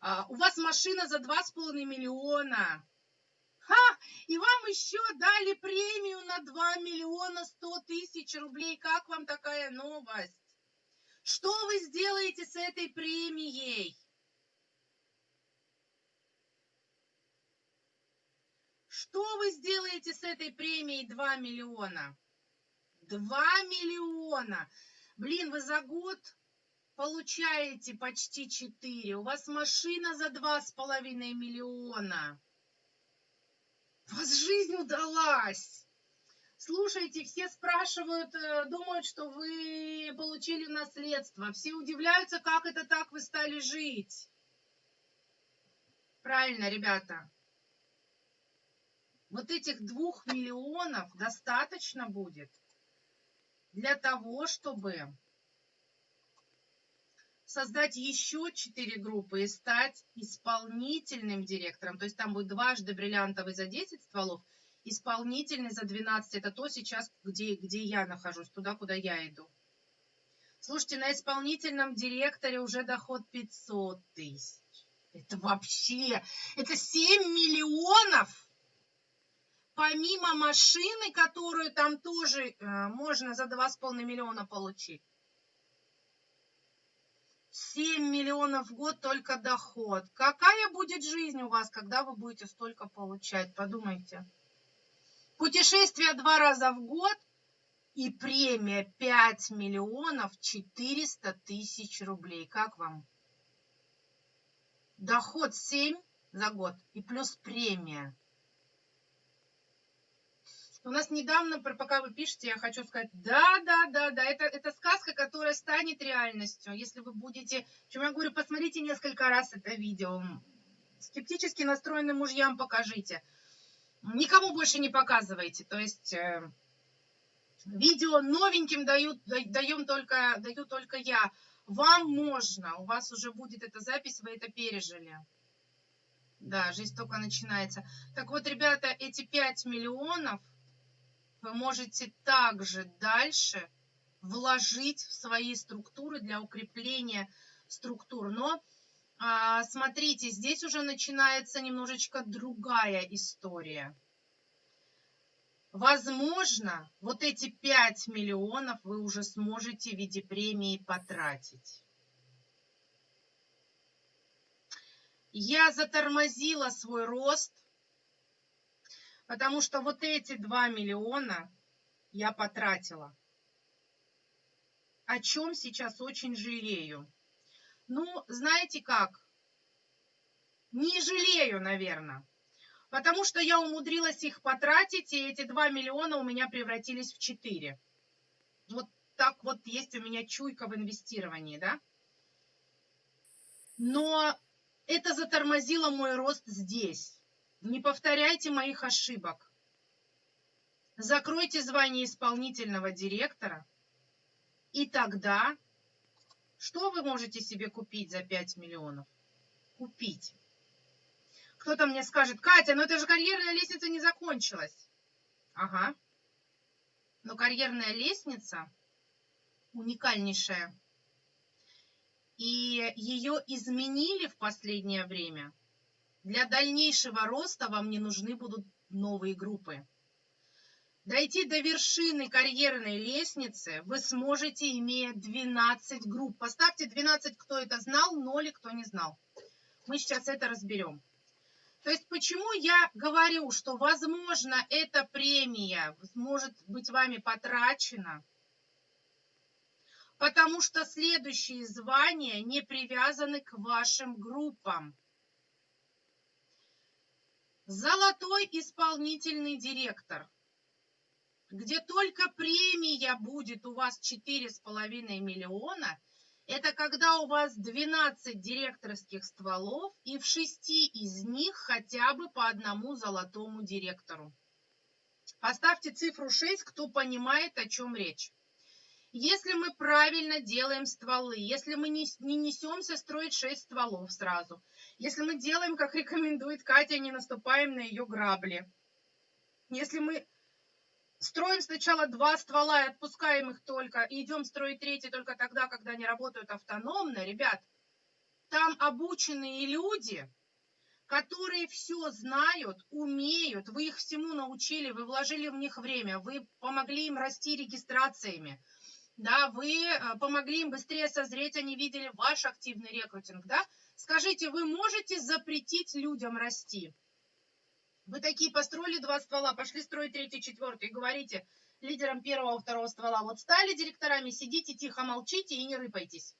а, у вас машина за 2,5 миллиона. Ха! И вам еще дали премию на 2 миллиона 100 тысяч рублей. Как вам такая новость? Что вы сделаете с этой премией? Что вы сделаете с этой премией 2 миллиона? 2 миллиона! Блин, вы за год получаете почти 4. У вас машина за 2,5 миллиона. У вас жизнь удалась. Слушайте, все спрашивают, э, думают, что вы получили наследство. Все удивляются, как это так вы стали жить. Правильно, ребята. Вот этих двух миллионов достаточно будет для того, чтобы создать еще четыре группы и стать исполнительным директором. То есть там будет дважды бриллиантовый за 10 стволов, исполнительный за 12. Это то сейчас, где, где я нахожусь, туда, куда я иду. Слушайте, на исполнительном директоре уже доход 500 тысяч. Это вообще, это 7 миллионов. Помимо машины, которую там тоже э, можно за 2,5 миллиона получить. 7 миллионов в год только доход. Какая будет жизнь у вас, когда вы будете столько получать? Подумайте. Путешествие два раза в год и премия 5 миллионов 400 тысяч рублей. Как вам? Доход 7 за год и плюс премия. У нас недавно, пока вы пишете, я хочу сказать, да, да, да, да, это, это сказка, которая станет реальностью, если вы будете, чем я говорю, посмотрите несколько раз это видео, скептически настроенным мужьям покажите, никому больше не показывайте, то есть э, видео новеньким дают, даем только, даю только я, вам можно, у вас уже будет эта запись, вы это пережили. Да, жизнь только начинается. Так вот, ребята, эти 5 миллионов вы можете также дальше вложить в свои структуры для укрепления структур. Но а, смотрите, здесь уже начинается немножечко другая история. Возможно, вот эти 5 миллионов вы уже сможете в виде премии потратить. Я затормозила свой рост Потому что вот эти 2 миллиона я потратила. О чем сейчас очень жалею. Ну, знаете как? Не жалею, наверное. Потому что я умудрилась их потратить, и эти 2 миллиона у меня превратились в 4. Вот так вот есть у меня чуйка в инвестировании, да? Но это затормозило мой рост здесь. Не повторяйте моих ошибок. Закройте звание исполнительного директора, и тогда что вы можете себе купить за 5 миллионов? Купить. Кто-то мне скажет, Катя, но это же карьерная лестница не закончилась. Ага. Но карьерная лестница уникальнейшая. И ее изменили в последнее время – для дальнейшего роста вам не нужны будут новые группы. Дойти до вершины карьерной лестницы вы сможете, имея 12 групп. Поставьте 12, кто это знал, 0, кто не знал. Мы сейчас это разберем. То есть почему я говорю, что, возможно, эта премия может быть вами потрачена? Потому что следующие звания не привязаны к вашим группам. Золотой исполнительный директор, где только премия будет у вас 4,5 миллиона – это когда у вас 12 директорских стволов и в 6 из них хотя бы по одному золотому директору. Поставьте цифру 6, кто понимает, о чем речь. Если мы правильно делаем стволы, если мы не, не несемся строить 6 стволов сразу, если мы делаем, как рекомендует Катя, не наступаем на ее грабли, если мы строим сначала два ствола и отпускаем их только, и идем строить третий только тогда, когда они работают автономно, ребят, там обученные люди, которые все знают, умеют, вы их всему научили, вы вложили в них время, вы помогли им расти регистрациями, да, вы э, помогли им быстрее созреть, они видели ваш активный рекрутинг, да, скажите, вы можете запретить людям расти? Вы такие построили два ствола, пошли строить третий, четвертый и говорите лидерам первого, второго ствола, вот стали директорами, сидите тихо, молчите и не рыпайтесь.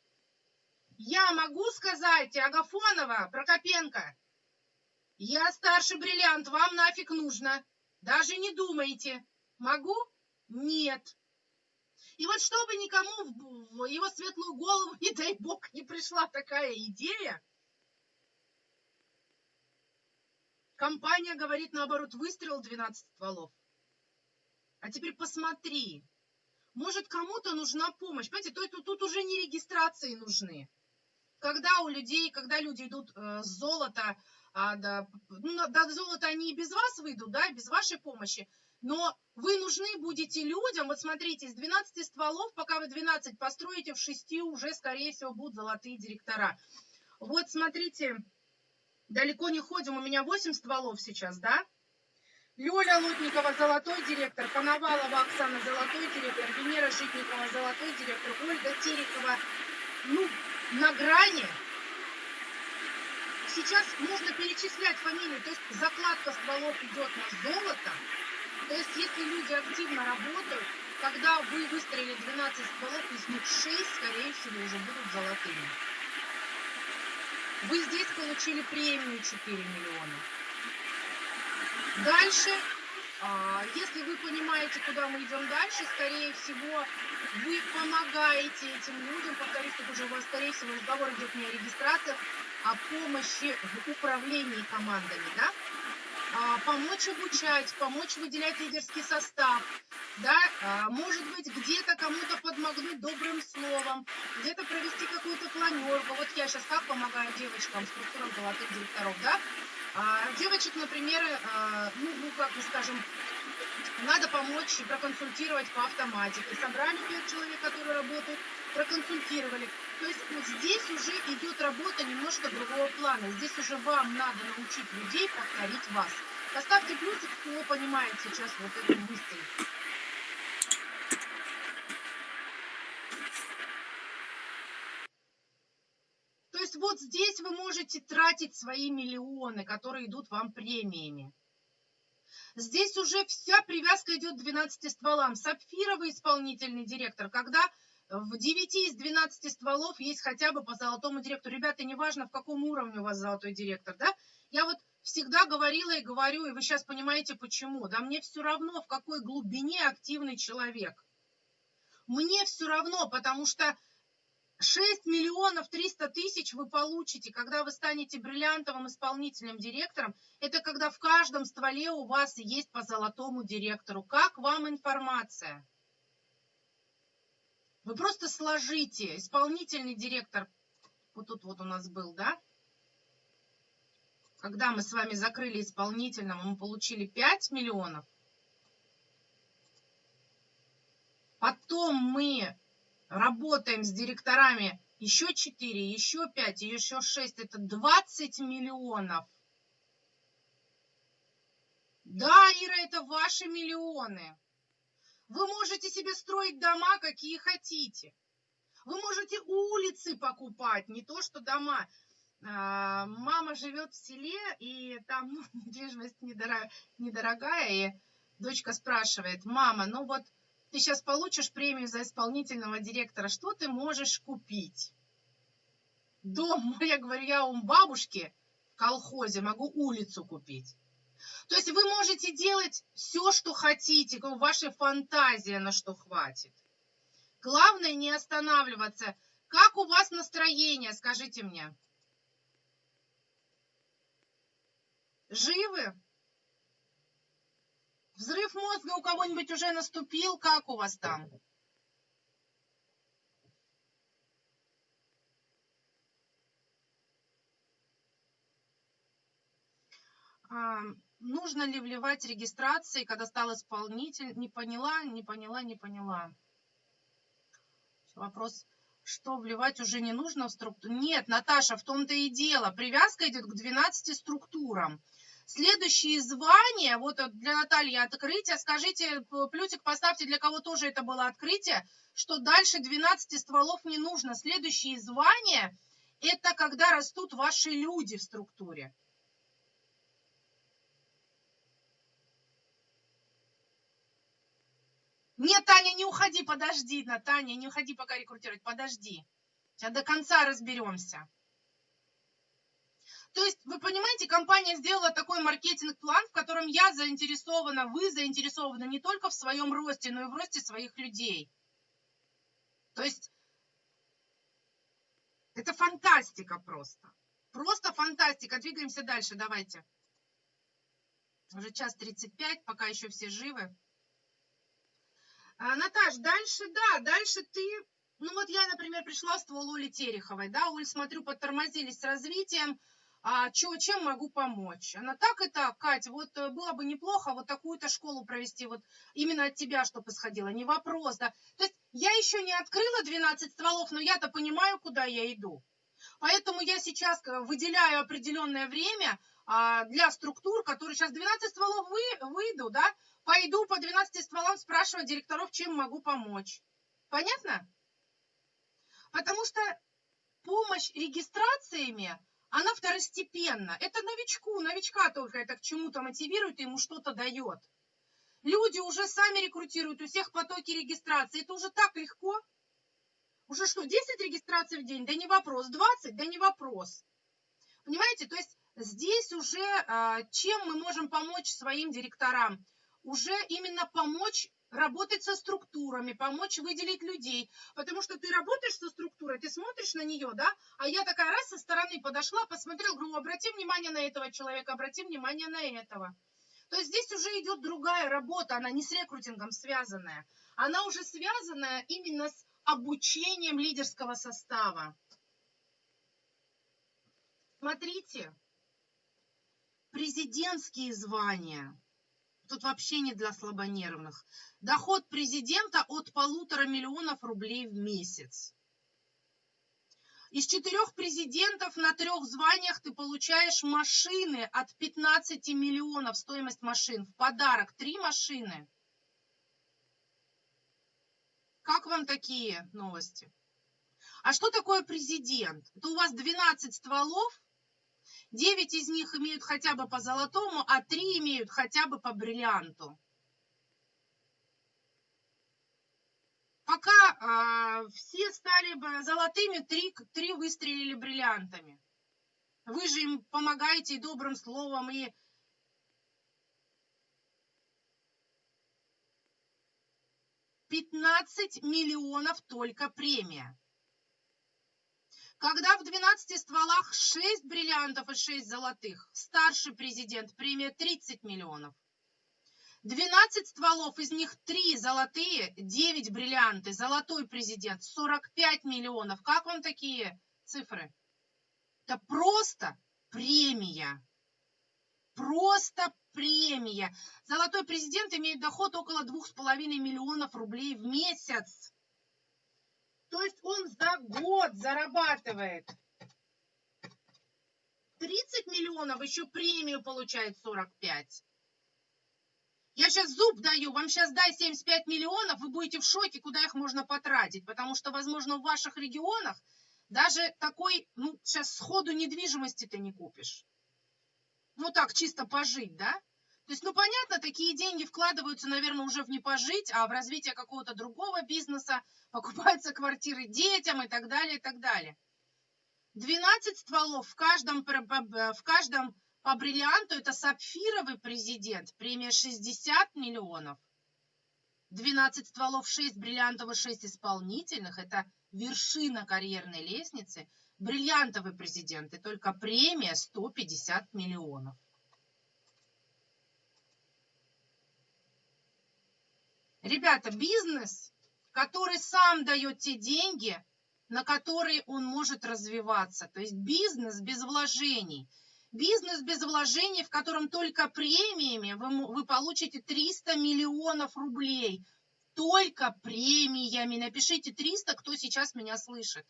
Я могу сказать, Агафонова, Прокопенко, я старший бриллиант, вам нафиг нужно. Даже не думайте. Могу? Нет. И вот чтобы никому в его светлую голову, [LAUGHS] не дай бог, не пришла такая идея, Компания говорит, наоборот, выстрел 12 стволов. А теперь посмотри. Может, кому-то нужна помощь. Понимаете, то, тут, тут уже не регистрации нужны. Когда у людей, когда люди идут э, с золота, а, да, ну, до золота они и без вас выйдут, да, без вашей помощи. Но вы нужны будете людям, вот смотрите, из 12 стволов, пока вы 12 построите, в 6 уже, скорее всего, будут золотые директора. Вот смотрите, далеко не ходим, у меня 8 стволов сейчас, да? Лёля Лутникова, золотой директор, Коновалова Оксана, золотой директор, Венера Житникова, золотой директор, Ольга Терекова, ну, на грани. Сейчас можно перечислять фамилии, то есть закладка стволов идет на золото, то есть если люди активно работают, когда вы выстроили 12 стволов, из них 6, скорее всего, уже будут золотыми. Вы здесь получили премию 4 миллиона. Дальше, а, если вы понимаете, куда мы идем дальше, скорее всего, вы помогаете этим людям, повторюсь, тут уже у вас, скорее всего, разговор идет не о регистрациях, а о помощи в управлении командами, да? А, помочь обучать, помочь выделять лидерский состав, да, а, может быть, где-то кому-то подмогнуть добрым словом, где-то провести какую-то планерку. Вот я сейчас как помогаю девочкам, структурам золотых директоров, да, а, девочек, например, ну, ну, как бы скажем, надо помочь и проконсультировать по автоматике. Собрали пять человек, которые работают, проконсультировали. То есть вот здесь уже идет работа немножко другого плана. Здесь уже вам надо научить людей повторить вас. Поставьте плюсик, кто понимает сейчас вот эту мысль. То есть вот здесь вы можете тратить свои миллионы, которые идут вам премиями. Здесь уже вся привязка идет к 12 стволам. Сапфировый исполнительный директор, когда в 9 из 12 стволов есть хотя бы по золотому директору. Ребята, неважно, в каком уровне у вас золотой директор, да? Я вот всегда говорила и говорю, и вы сейчас понимаете почему. Да мне все равно, в какой глубине активный человек. Мне все равно, потому что 6 миллионов 300 тысяч вы получите, когда вы станете бриллиантовым исполнительным директором. Это когда в каждом стволе у вас есть по золотому директору. Как вам информация? Вы просто сложите исполнительный директор, вот тут вот у нас был, да? Когда мы с вами закрыли исполнительного, мы получили 5 миллионов. Потом мы работаем с директорами еще 4, еще 5, еще 6. Это 20 миллионов. Да, Ира, это ваши миллионы. Вы можете себе строить дома, какие хотите. Вы можете улицы покупать, не то что дома. А, мама живет в селе, и там ну, [LAUGHS] недвижимость недорогая, и дочка спрашивает, мама, ну вот ты сейчас получишь премию за исполнительного директора, что ты можешь купить? Дом, [LAUGHS] я говорю, я у бабушки в колхозе могу улицу купить. То есть вы можете делать все, что хотите, ваша фантазия на что хватит. Главное не останавливаться. Как у вас настроение, скажите мне? Живы? Взрыв мозга у кого-нибудь уже наступил? Как у вас там? А, нужно ли вливать регистрации, когда стал исполнитель? Не поняла, не поняла, не поняла. Вопрос, что вливать уже не нужно в структуру? Нет, Наташа, в том-то и дело. Привязка идет к 12 структурам. Следующие звания, вот для Натальи открытие, скажите, плюсик поставьте, для кого тоже это было открытие, что дальше 12 стволов не нужно. Следующие звания – это когда растут ваши люди в структуре. Нет, Таня, не уходи, подожди, Таня, не уходи пока рекрутировать, подожди. Сейчас до конца разберемся. То есть, вы понимаете, компания сделала такой маркетинг-план, в котором я заинтересована, вы заинтересованы не только в своем росте, но и в росте своих людей. То есть, это фантастика просто. Просто фантастика. Двигаемся дальше, давайте. Уже час 35, пока еще все живы. А, Наташ, дальше, да, дальше ты... Ну вот я, например, пришла в ствол Оли Тереховой, да, Оль, смотрю, подтормозились с развитием, а чё, чем могу помочь? Она так и так, Катя, вот э, было бы неплохо вот такую-то школу провести, вот именно от тебя, чтобы исходило, не вопрос, да. То есть я еще не открыла 12 стволов, но я-то понимаю, куда я иду. Поэтому я сейчас э, выделяю определенное время а, для структур, которые сейчас 12 стволов вы, выйду, да, пойду по 12 стволам спрашивать директоров, чем могу помочь. Понятно? Потому что помощь регистрациями, она второстепенна. Это новичку, новичка только это к чему-то мотивирует, ему что-то дает. Люди уже сами рекрутируют, у всех потоки регистрации. Это уже так легко. Уже что, 10 регистраций в день? Да не вопрос. 20? Да не вопрос. Понимаете, то есть здесь уже а, чем мы можем помочь своим директорам? Уже именно помочь работать со структурами, помочь выделить людей. Потому что ты работаешь со структурой, ты смотришь на нее, да, а я такая раз со стороны подошла, посмотрела, говорю, обрати внимание на этого человека, обрати внимание на этого. То есть здесь уже идет другая работа, она не с рекрутингом связанная. Она уже связанная именно с обучением лидерского состава. Смотрите, президентские звания. Тут вообще не для слабонервных. Доход президента от полутора миллионов рублей в месяц. Из четырех президентов на трех званиях ты получаешь машины от 15 миллионов, стоимость машин. В подарок три машины. Как вам такие новости? А что такое президент? Это у вас 12 стволов, 9 из них имеют хотя бы по золотому, а 3 имеют хотя бы по бриллианту. Пока а, все стали бы золотыми, 3, 3 выстрелили бриллиантами. Вы же им помогаете и добрым словом, и 15 миллионов только премия. Когда в 12 стволах 6 бриллиантов и 6 золотых, старший президент премия 30 миллионов. 12 стволов, из них 3 золотые, 9 бриллианты, золотой президент 45 миллионов. Как вам такие цифры? Это просто премия. Просто премия. Золотой президент имеет доход около 2,5 миллионов рублей в месяц. То есть он за год зарабатывает 30 миллионов, еще премию получает 45. Я сейчас зуб даю, вам сейчас дай 75 миллионов, вы будете в шоке, куда их можно потратить, потому что, возможно, в ваших регионах Даже такой, ну, сейчас сходу недвижимости ты не купишь. Ну, так, чисто пожить, да? То есть, ну, понятно, такие деньги вкладываются, наверное, уже в не пожить, а в развитие какого-то другого бизнеса, [LAUGHS] покупаются квартиры детям и так далее, и так далее. 12 стволов в каждом, в каждом по бриллианту это сапфировый президент, премия 60 миллионов. 12 стволов, 6 бриллиантовых, 6 исполнительных. Это вершина карьерной лестницы. Бриллиантовый президент и только премия 150 миллионов. Ребята, бизнес, который сам дает те деньги, на которые он может развиваться. То есть бизнес без вложений – Бизнес без вложений, в котором только премиями вы, вы получите 300 миллионов рублей. Только премиями. Напишите 300, кто сейчас меня слышит.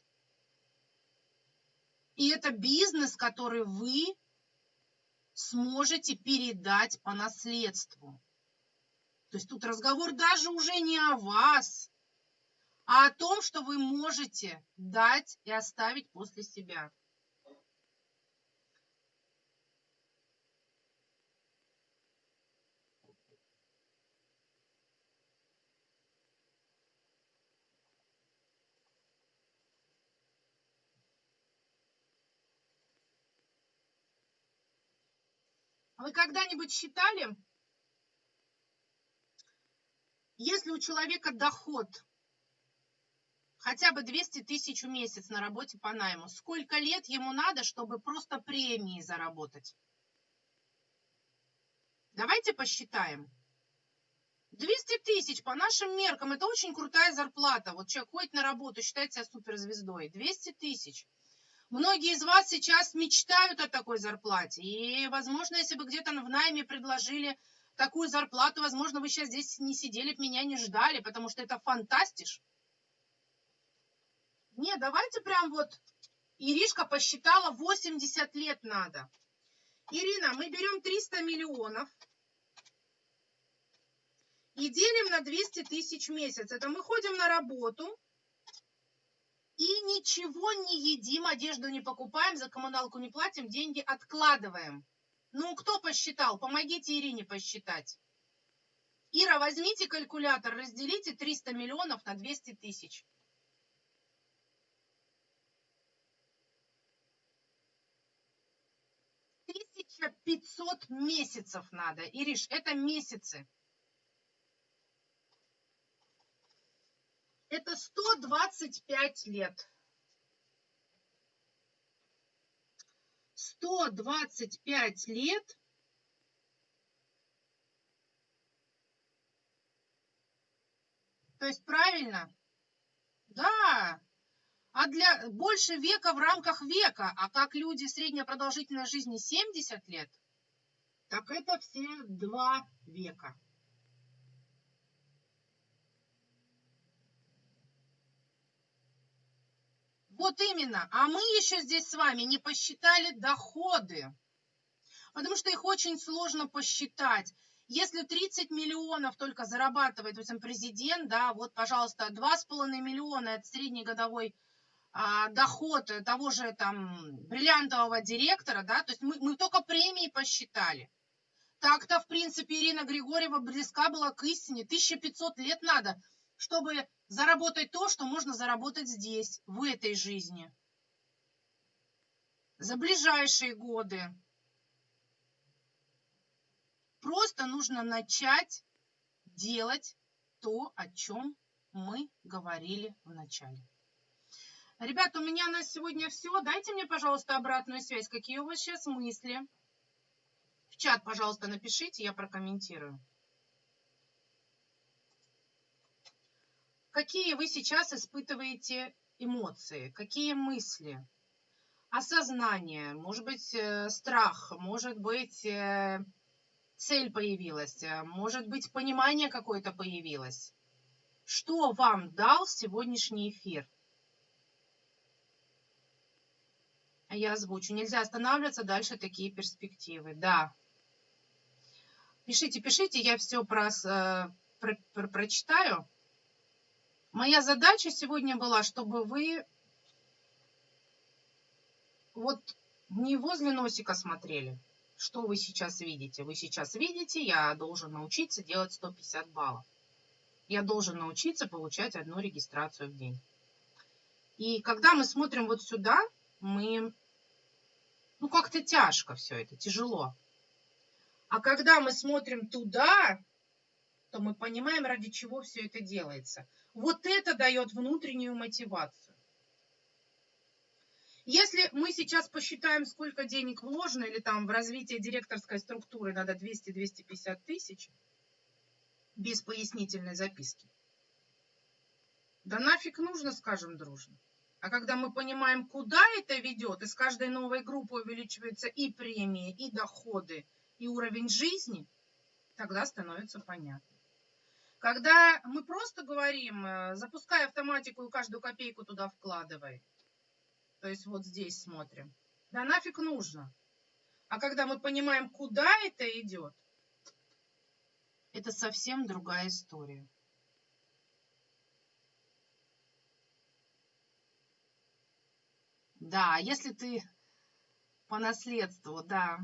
И это бизнес, который вы сможете передать по наследству. То есть тут разговор даже уже не о вас, а о том, что вы можете дать и оставить после себя. А вы когда-нибудь считали, если у человека доход хотя бы 200 тысяч в месяц на работе по найму, сколько лет ему надо, чтобы просто премии заработать? Давайте посчитаем. 200 тысяч по нашим меркам, это очень крутая зарплата. Вот человек ходит на работу, считает себя суперзвездой. 200 тысяч. Многие из вас сейчас мечтают о такой зарплате. И, возможно, если бы где-то в найме предложили такую зарплату, возможно, вы сейчас здесь не сидели, меня не ждали, потому что это фантастиш. Не, давайте прям вот, Иришка посчитала, 80 лет надо. Ирина, мы берем 300 миллионов и делим на 200 тысяч в месяц. Это мы ходим на работу, и ничего не едим, одежду не покупаем, за коммуналку не платим, деньги откладываем. Ну, кто посчитал? Помогите Ирине посчитать. Ира, возьмите калькулятор, разделите 300 миллионов на 200 тысяч. Тысяча пятьсот месяцев надо. Ириш, это месяцы. Это 125 лет. 125 лет То есть правильно? Да. А для больше века в рамках века. А как люди средняя продолжительность жизни 70 лет, так это все два века. Вот именно. А мы еще здесь с вами не посчитали доходы. Потому что их очень сложно посчитать. Если 30 миллионов только зарабатывает, допустим, президент, да, вот, пожалуйста, 2,5 миллиона – это среднегодовой а, доход того же там бриллиантового директора, да, то есть мы, мы только премии посчитали. Так-то, в принципе, Ирина Григорьева близка была к истине. 1500 лет надо, чтобы заработать то, что можно заработать здесь, в этой жизни. За ближайшие годы. Просто нужно начать делать то, о чем мы говорили в начале. Ребята, у меня на сегодня все. Дайте мне, пожалуйста, обратную связь. Какие у вас сейчас мысли? В чат, пожалуйста, напишите, я прокомментирую. Какие вы сейчас испытываете эмоции, какие мысли, осознание, может быть, э, страх, может быть, э, цель появилась, э, может быть, понимание какое-то появилось. Что вам дал сегодняшний эфир? Я озвучу. Нельзя останавливаться, дальше такие перспективы. Да. Пишите, пишите, я все про, про, про, прочитаю. Моя задача сегодня была, чтобы вы вот не возле носика смотрели. Что вы сейчас видите? Вы сейчас видите, я должен научиться делать 150 баллов. Я должен научиться получать одну регистрацию в день. И когда мы смотрим вот сюда, мы... Ну, как-то тяжко все это, тяжело. А когда мы смотрим туда, то мы понимаем, ради чего все это делается. Вот это дает внутреннюю мотивацию. Если мы сейчас посчитаем, сколько денег вложено, или там в развитие директорской структуры надо 200-250 тысяч, без пояснительной записки, да нафиг нужно, скажем дружно. А когда мы понимаем, куда это ведет, и с каждой новой группой увеличиваются и премии, и доходы, и уровень жизни, тогда становится понятно. Когда мы просто говорим, э, запускай автоматику и каждую копейку туда вкладывай, то есть вот здесь смотрим. Да нафиг нужно. А когда мы понимаем, куда это идет, это совсем другая история. Да, если ты по наследству, да.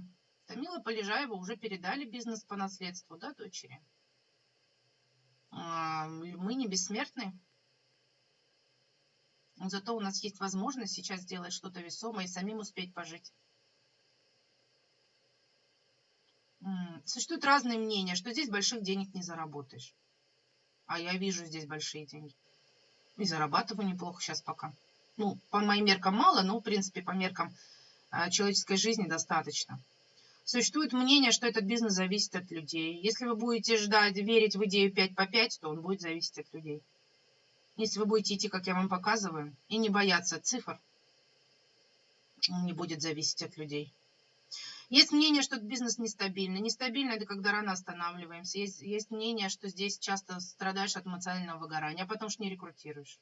Тамила Полежаева уже передали бизнес по наследству, да, дочери? Мы не бессмертны. Зато у нас есть возможность сейчас сделать что-то весомое и самим успеть пожить. Существуют разные мнения, что здесь больших денег не заработаешь. А я вижу здесь большие деньги. И зарабатываю неплохо сейчас пока. Ну, по моим меркам мало, но, в принципе, по меркам а, человеческой жизни достаточно. Существует мнение, что этот бизнес зависит от людей. Если вы будете ждать, верить в идею 5 по 5, то он будет зависеть от людей. Если вы будете идти, как я вам показываю, и не бояться цифр, он не будет зависеть от людей. Есть мнение, что этот бизнес нестабильный. Нестабильно – это когда рано останавливаемся. Есть, есть мнение, что здесь часто страдаешь от эмоционального выгорания, а потом что не рекрутируешь.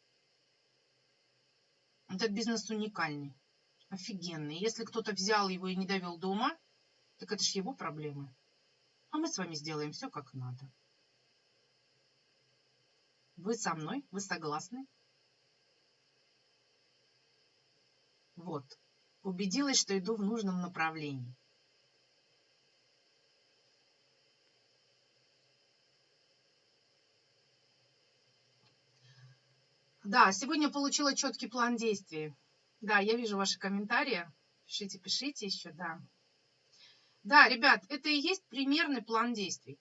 Этот бизнес уникальный, офигенный. Если кто-то взял его и не довел до ума, так это же его проблемы. А мы с вами сделаем все как надо. Вы со мной? Вы согласны? Вот. Убедилась, что иду в нужном направлении. Да, сегодня получила четкий план действий. Да, я вижу ваши комментарии. Пишите, пишите еще, да. Да, ребят, это и есть примерный план действий.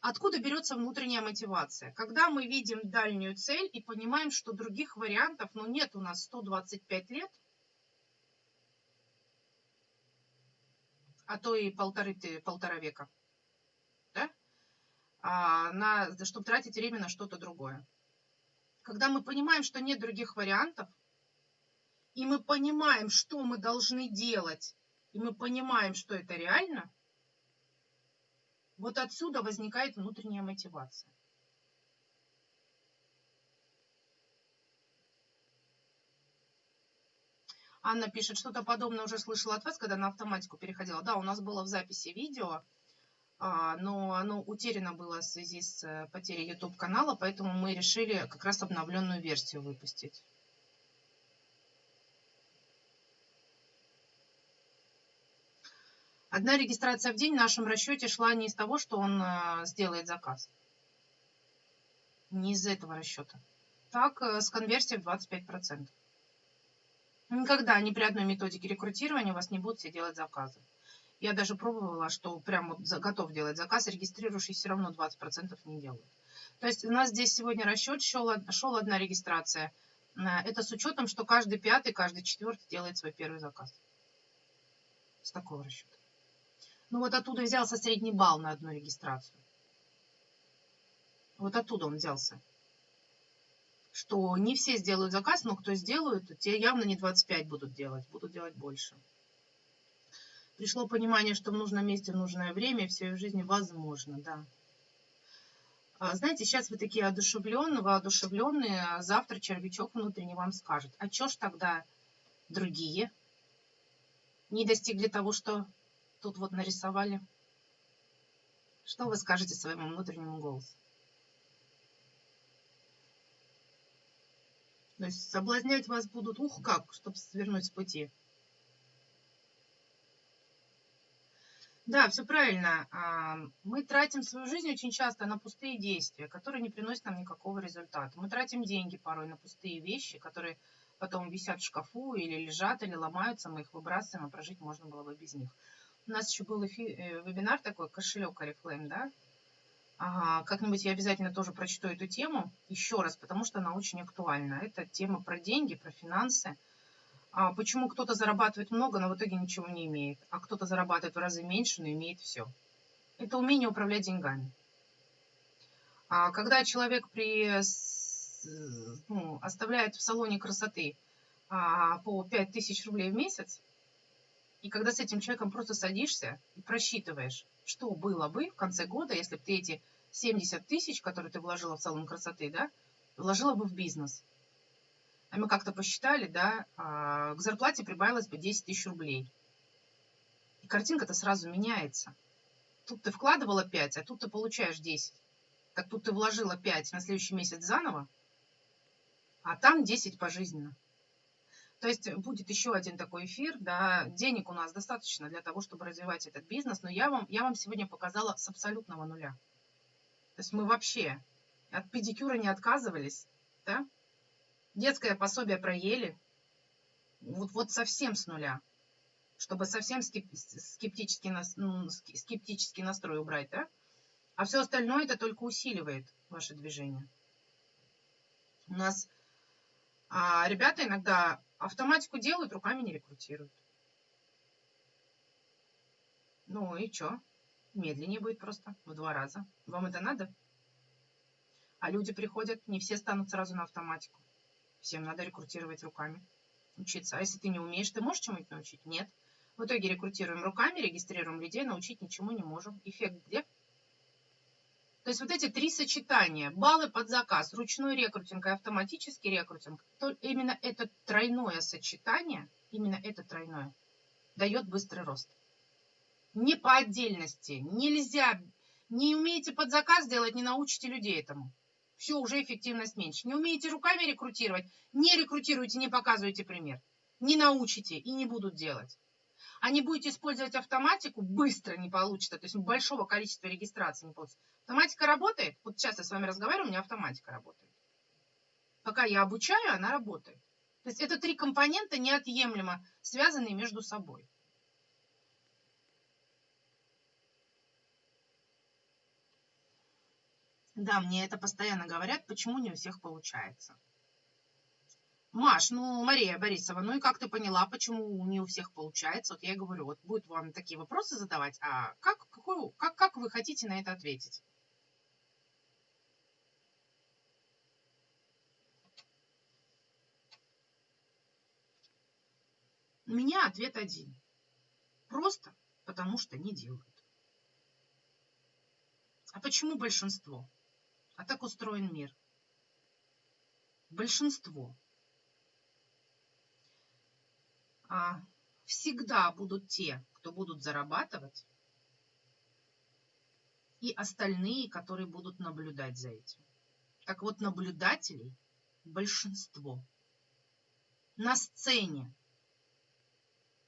Откуда берется внутренняя мотивация? Когда мы видим дальнюю цель и понимаем, что других вариантов, ну, нет у нас 125 лет, а то и полторы, полтора века, да? а, на, чтобы тратить время на что-то другое. Когда мы понимаем, что нет других вариантов, и мы понимаем, что мы должны делать, и мы понимаем, что это реально – вот отсюда возникает внутренняя мотивация. Анна пишет, что-то подобное уже слышала от вас, когда на автоматику переходила. Да, у нас было в записи видео, а, но оно утеряно было в связи с э, потерей YouTube канала, поэтому мы решили как раз обновленную версию выпустить. Одна регистрация в день в нашем расчете шла не из того, что он э, сделает заказ. Не из этого расчета. Так, э, с конверсией в 25%. Никогда ни при одной методике рекрутирования у вас не будут все делать заказы. Я даже пробовала, что прям вот готов делать заказ, регистрирующий все равно 20% не делают. То есть у нас здесь сегодня расчет, шел, шел одна регистрация. Э, это с учетом, что каждый пятый, каждый четвертый делает свой первый заказ. С такого расчета. Ну вот оттуда взялся средний балл на одну регистрацию. Вот оттуда он взялся. Что не все сделают заказ, но кто сделают, те явно не 25 будут делать, будут делать больше. Пришло понимание, что в нужном месте в нужное время, все в жизни возможно, да. А, знаете, сейчас вы такие одушевленные, воодушевленные, а завтра червячок внутренний вам скажет, а чё ж тогда другие не достигли того, что тут вот нарисовали. Что вы скажете своему внутреннему голосу? То есть соблазнять вас будут, ух как, чтобы свернуть с пути. Да, все правильно. А, мы тратим свою жизнь очень часто на пустые действия, которые не приносят нам никакого результата. Мы тратим деньги порой на пустые вещи, которые потом висят в шкафу или лежат, или ломаются, мы их выбрасываем, а прожить можно было бы без них. У нас еще был эфи, э, вебинар такой, кошелек Oriflame, да? Ага, как-нибудь я обязательно тоже прочту эту тему еще раз, потому что она очень актуальна. Это тема про деньги, про финансы. А почему кто-то зарабатывает много, но в итоге ничего не имеет, а кто-то зарабатывает в разы меньше, но имеет все. Это умение управлять деньгами. А когда человек при ну, оставляет в салоне красоты а, по 5000 рублей в месяц, и когда с этим человеком просто садишься и просчитываешь, что было бы в конце года, если бы ты эти 70 тысяч, которые ты вложила в салон красоты, да, вложила бы в бизнес. А мы как-то посчитали, да, а, к зарплате прибавилось бы 10 тысяч рублей. И картинка-то сразу меняется. Тут ты вкладывала 5, а тут ты получаешь 10. Так тут ты вложила 5 на следующий месяц заново, а там 10 пожизненно. То есть будет еще один такой эфир, да, денег у нас достаточно для того, чтобы развивать этот бизнес, но я вам, я вам сегодня показала с абсолютного нуля. То есть мы вообще от педикюра не отказывались, да, детское пособие проели, вот, вот совсем с нуля, чтобы совсем скептический, ну, скептический настрой убрать, да, а все остальное это только усиливает ваше движение. У нас а ребята иногда автоматику делают, руками не рекрутируют. Ну и что? Медленнее будет просто, в два раза. Вам это надо? А люди приходят, не все станут сразу на автоматику. Всем надо рекрутировать руками, учиться. А если ты не умеешь, ты можешь чему-нибудь научить? Нет. В итоге рекрутируем руками, регистрируем людей, научить ничему не можем. Эффект где? То есть вот эти три сочетания, баллы под заказ, ручной рекрутинг и автоматический рекрутинг, то именно это тройное сочетание, именно это тройное, дает быстрый рост. Не по отдельности. Нельзя, не умеете под заказ делать, не научите людей этому. Все, уже эффективность меньше. Не умеете руками рекрутировать, не рекрутируйте, не показывайте пример. Не научите и не будут делать а не будете использовать автоматику, быстро не получится, то есть большого количества регистраций не получится. Автоматика работает, вот сейчас я с вами разговариваю, у меня автоматика работает. Пока я обучаю, она работает. То есть это три компонента неотъемлемо связанные между собой. Да, мне это постоянно говорят, почему не у всех получается. Маш, ну, Мария Борисова, ну и как ты поняла, почему не у всех получается? Вот я говорю, вот будет вам такие вопросы задавать, а как, какой, как, как вы хотите на это ответить? У меня ответ один. Просто потому что не делают. А почему большинство? А так устроен мир. Большинство а, всегда будут те, кто будут зарабатывать, и остальные, которые будут наблюдать за этим. Так вот, наблюдателей большинство. На сцене,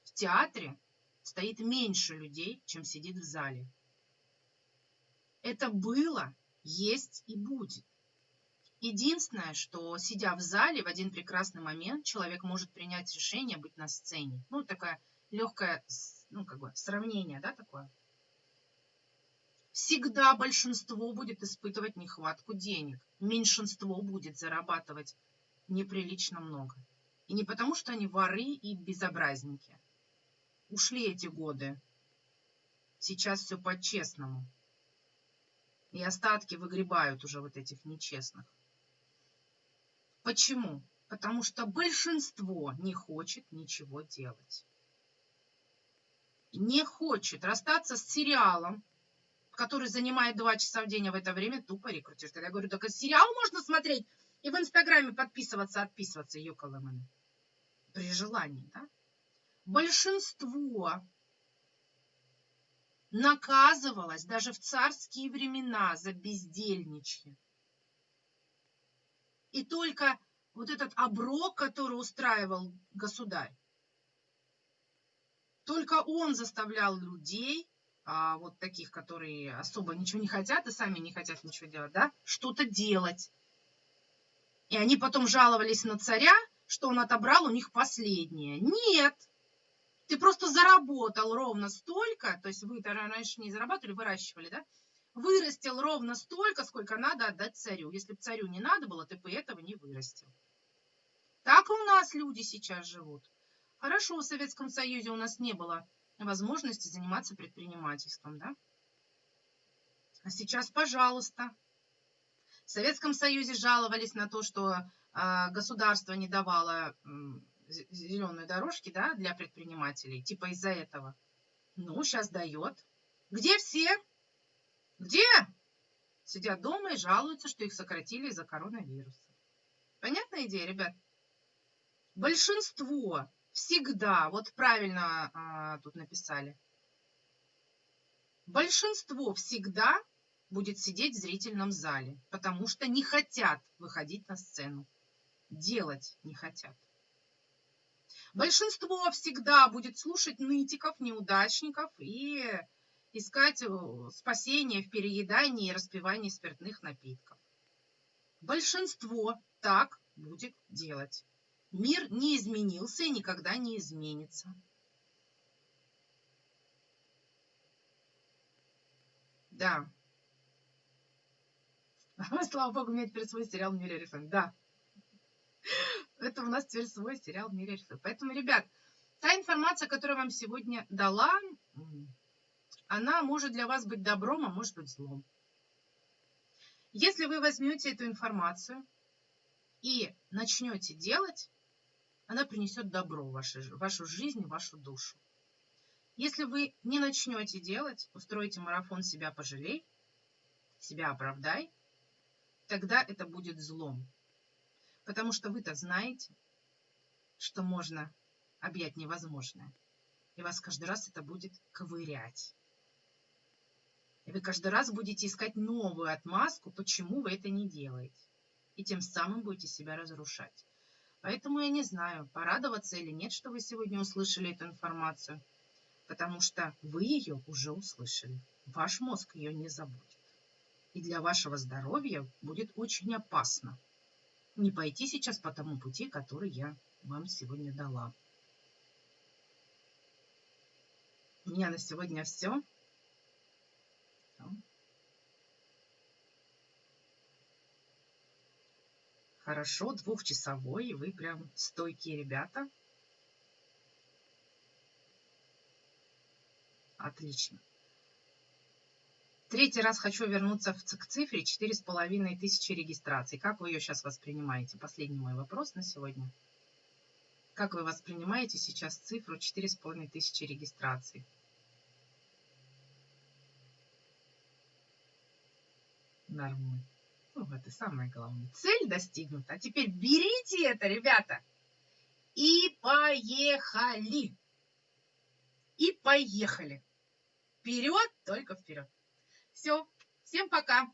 в театре стоит меньше людей, чем сидит в зале. Это было, есть и будет. Единственное, что сидя в зале, в один прекрасный момент человек может принять решение быть на сцене. Ну, такое легкое, ну, как бы, сравнение, да, такое. Всегда большинство будет испытывать нехватку денег. Меньшинство будет зарабатывать неприлично много. И не потому, что они воры и безобразники. Ушли эти годы. Сейчас все по-честному. И остатки выгребают уже вот этих нечестных. Почему? Потому что большинство не хочет ничего делать. Не хочет расстаться с сериалом, который занимает два часа в день, а в это время тупо рекрутирует. Я говорю, только сериал можно смотреть и в Инстаграме подписываться, отписываться, ёкаламаны. При желании, да? Большинство наказывалось даже в царские времена за бездельничье. И только вот этот оброк, который устраивал государь, только он заставлял людей а, вот таких, которые особо ничего не хотят и сами не хотят ничего делать, да, что-то делать. И они потом жаловались на царя, что он отобрал у них последнее. Нет, ты просто заработал ровно столько, то есть вы раньше не зарабатывали, выращивали, да? Вырастил ровно столько, сколько надо отдать царю. Если бы царю не надо было, ты бы этого не вырастил. Так у нас люди сейчас живут. Хорошо, в Советском Союзе у нас не было возможности заниматься предпринимательством, да? А сейчас, пожалуйста. В Советском Союзе жаловались на то, что э, государство не давало зеленые дорожки да, для предпринимателей, типа из-за этого. Ну, сейчас дает. Где все? Где? Сидят дома и жалуются, что их сократили из-за коронавируса. Понятная идея, ребят? Большинство всегда, вот правильно а, тут написали, большинство всегда будет сидеть в зрительном зале, потому что не хотят выходить на сцену. Делать не хотят. Большинство всегда будет слушать нытиков, неудачников и искать э, спасение в переедании и распивании спиртных напитков. Большинство так будет делать. Мир не изменился и никогда не изменится. Да. [LAUGHS] Слава богу, у меня теперь свой сериал в мире рисунок. Да. [LAUGHS] Это у нас теперь свой сериал в мире рисунок. Поэтому, ребят, та информация, которую я вам сегодня дала, она может для вас быть добром, а может быть злом. Если вы возьмете эту информацию и начнете делать, она принесет добро в вашу, в вашу жизнь, в вашу душу. Если вы не начнете делать, устроите марафон «Себя пожалей», «Себя оправдай», тогда это будет злом. Потому что вы-то знаете, что можно объять невозможное. И вас каждый раз это будет ковырять. И вы каждый раз будете искать новую отмазку, почему вы это не делаете. И тем самым будете себя разрушать. Поэтому я не знаю, порадоваться или нет, что вы сегодня услышали эту информацию, потому что вы ее уже услышали. Ваш мозг ее не забудет. И для вашего здоровья будет очень опасно не пойти сейчас по тому пути, который я вам сегодня дала. У меня на сегодня все. Хорошо, двухчасовой, вы прям стойкие ребята. Отлично. Третий раз хочу вернуться к цифре четыре с половиной тысячи регистраций. Как вы ее сейчас воспринимаете? Последний мой вопрос на сегодня. Как вы воспринимаете сейчас цифру четыре с половиной тысячи регистраций? Нормально. Ну, это самое главное. Цель достигнута. А теперь берите это, ребята, и поехали. И поехали. Вперед, только вперед. Все. Всем пока.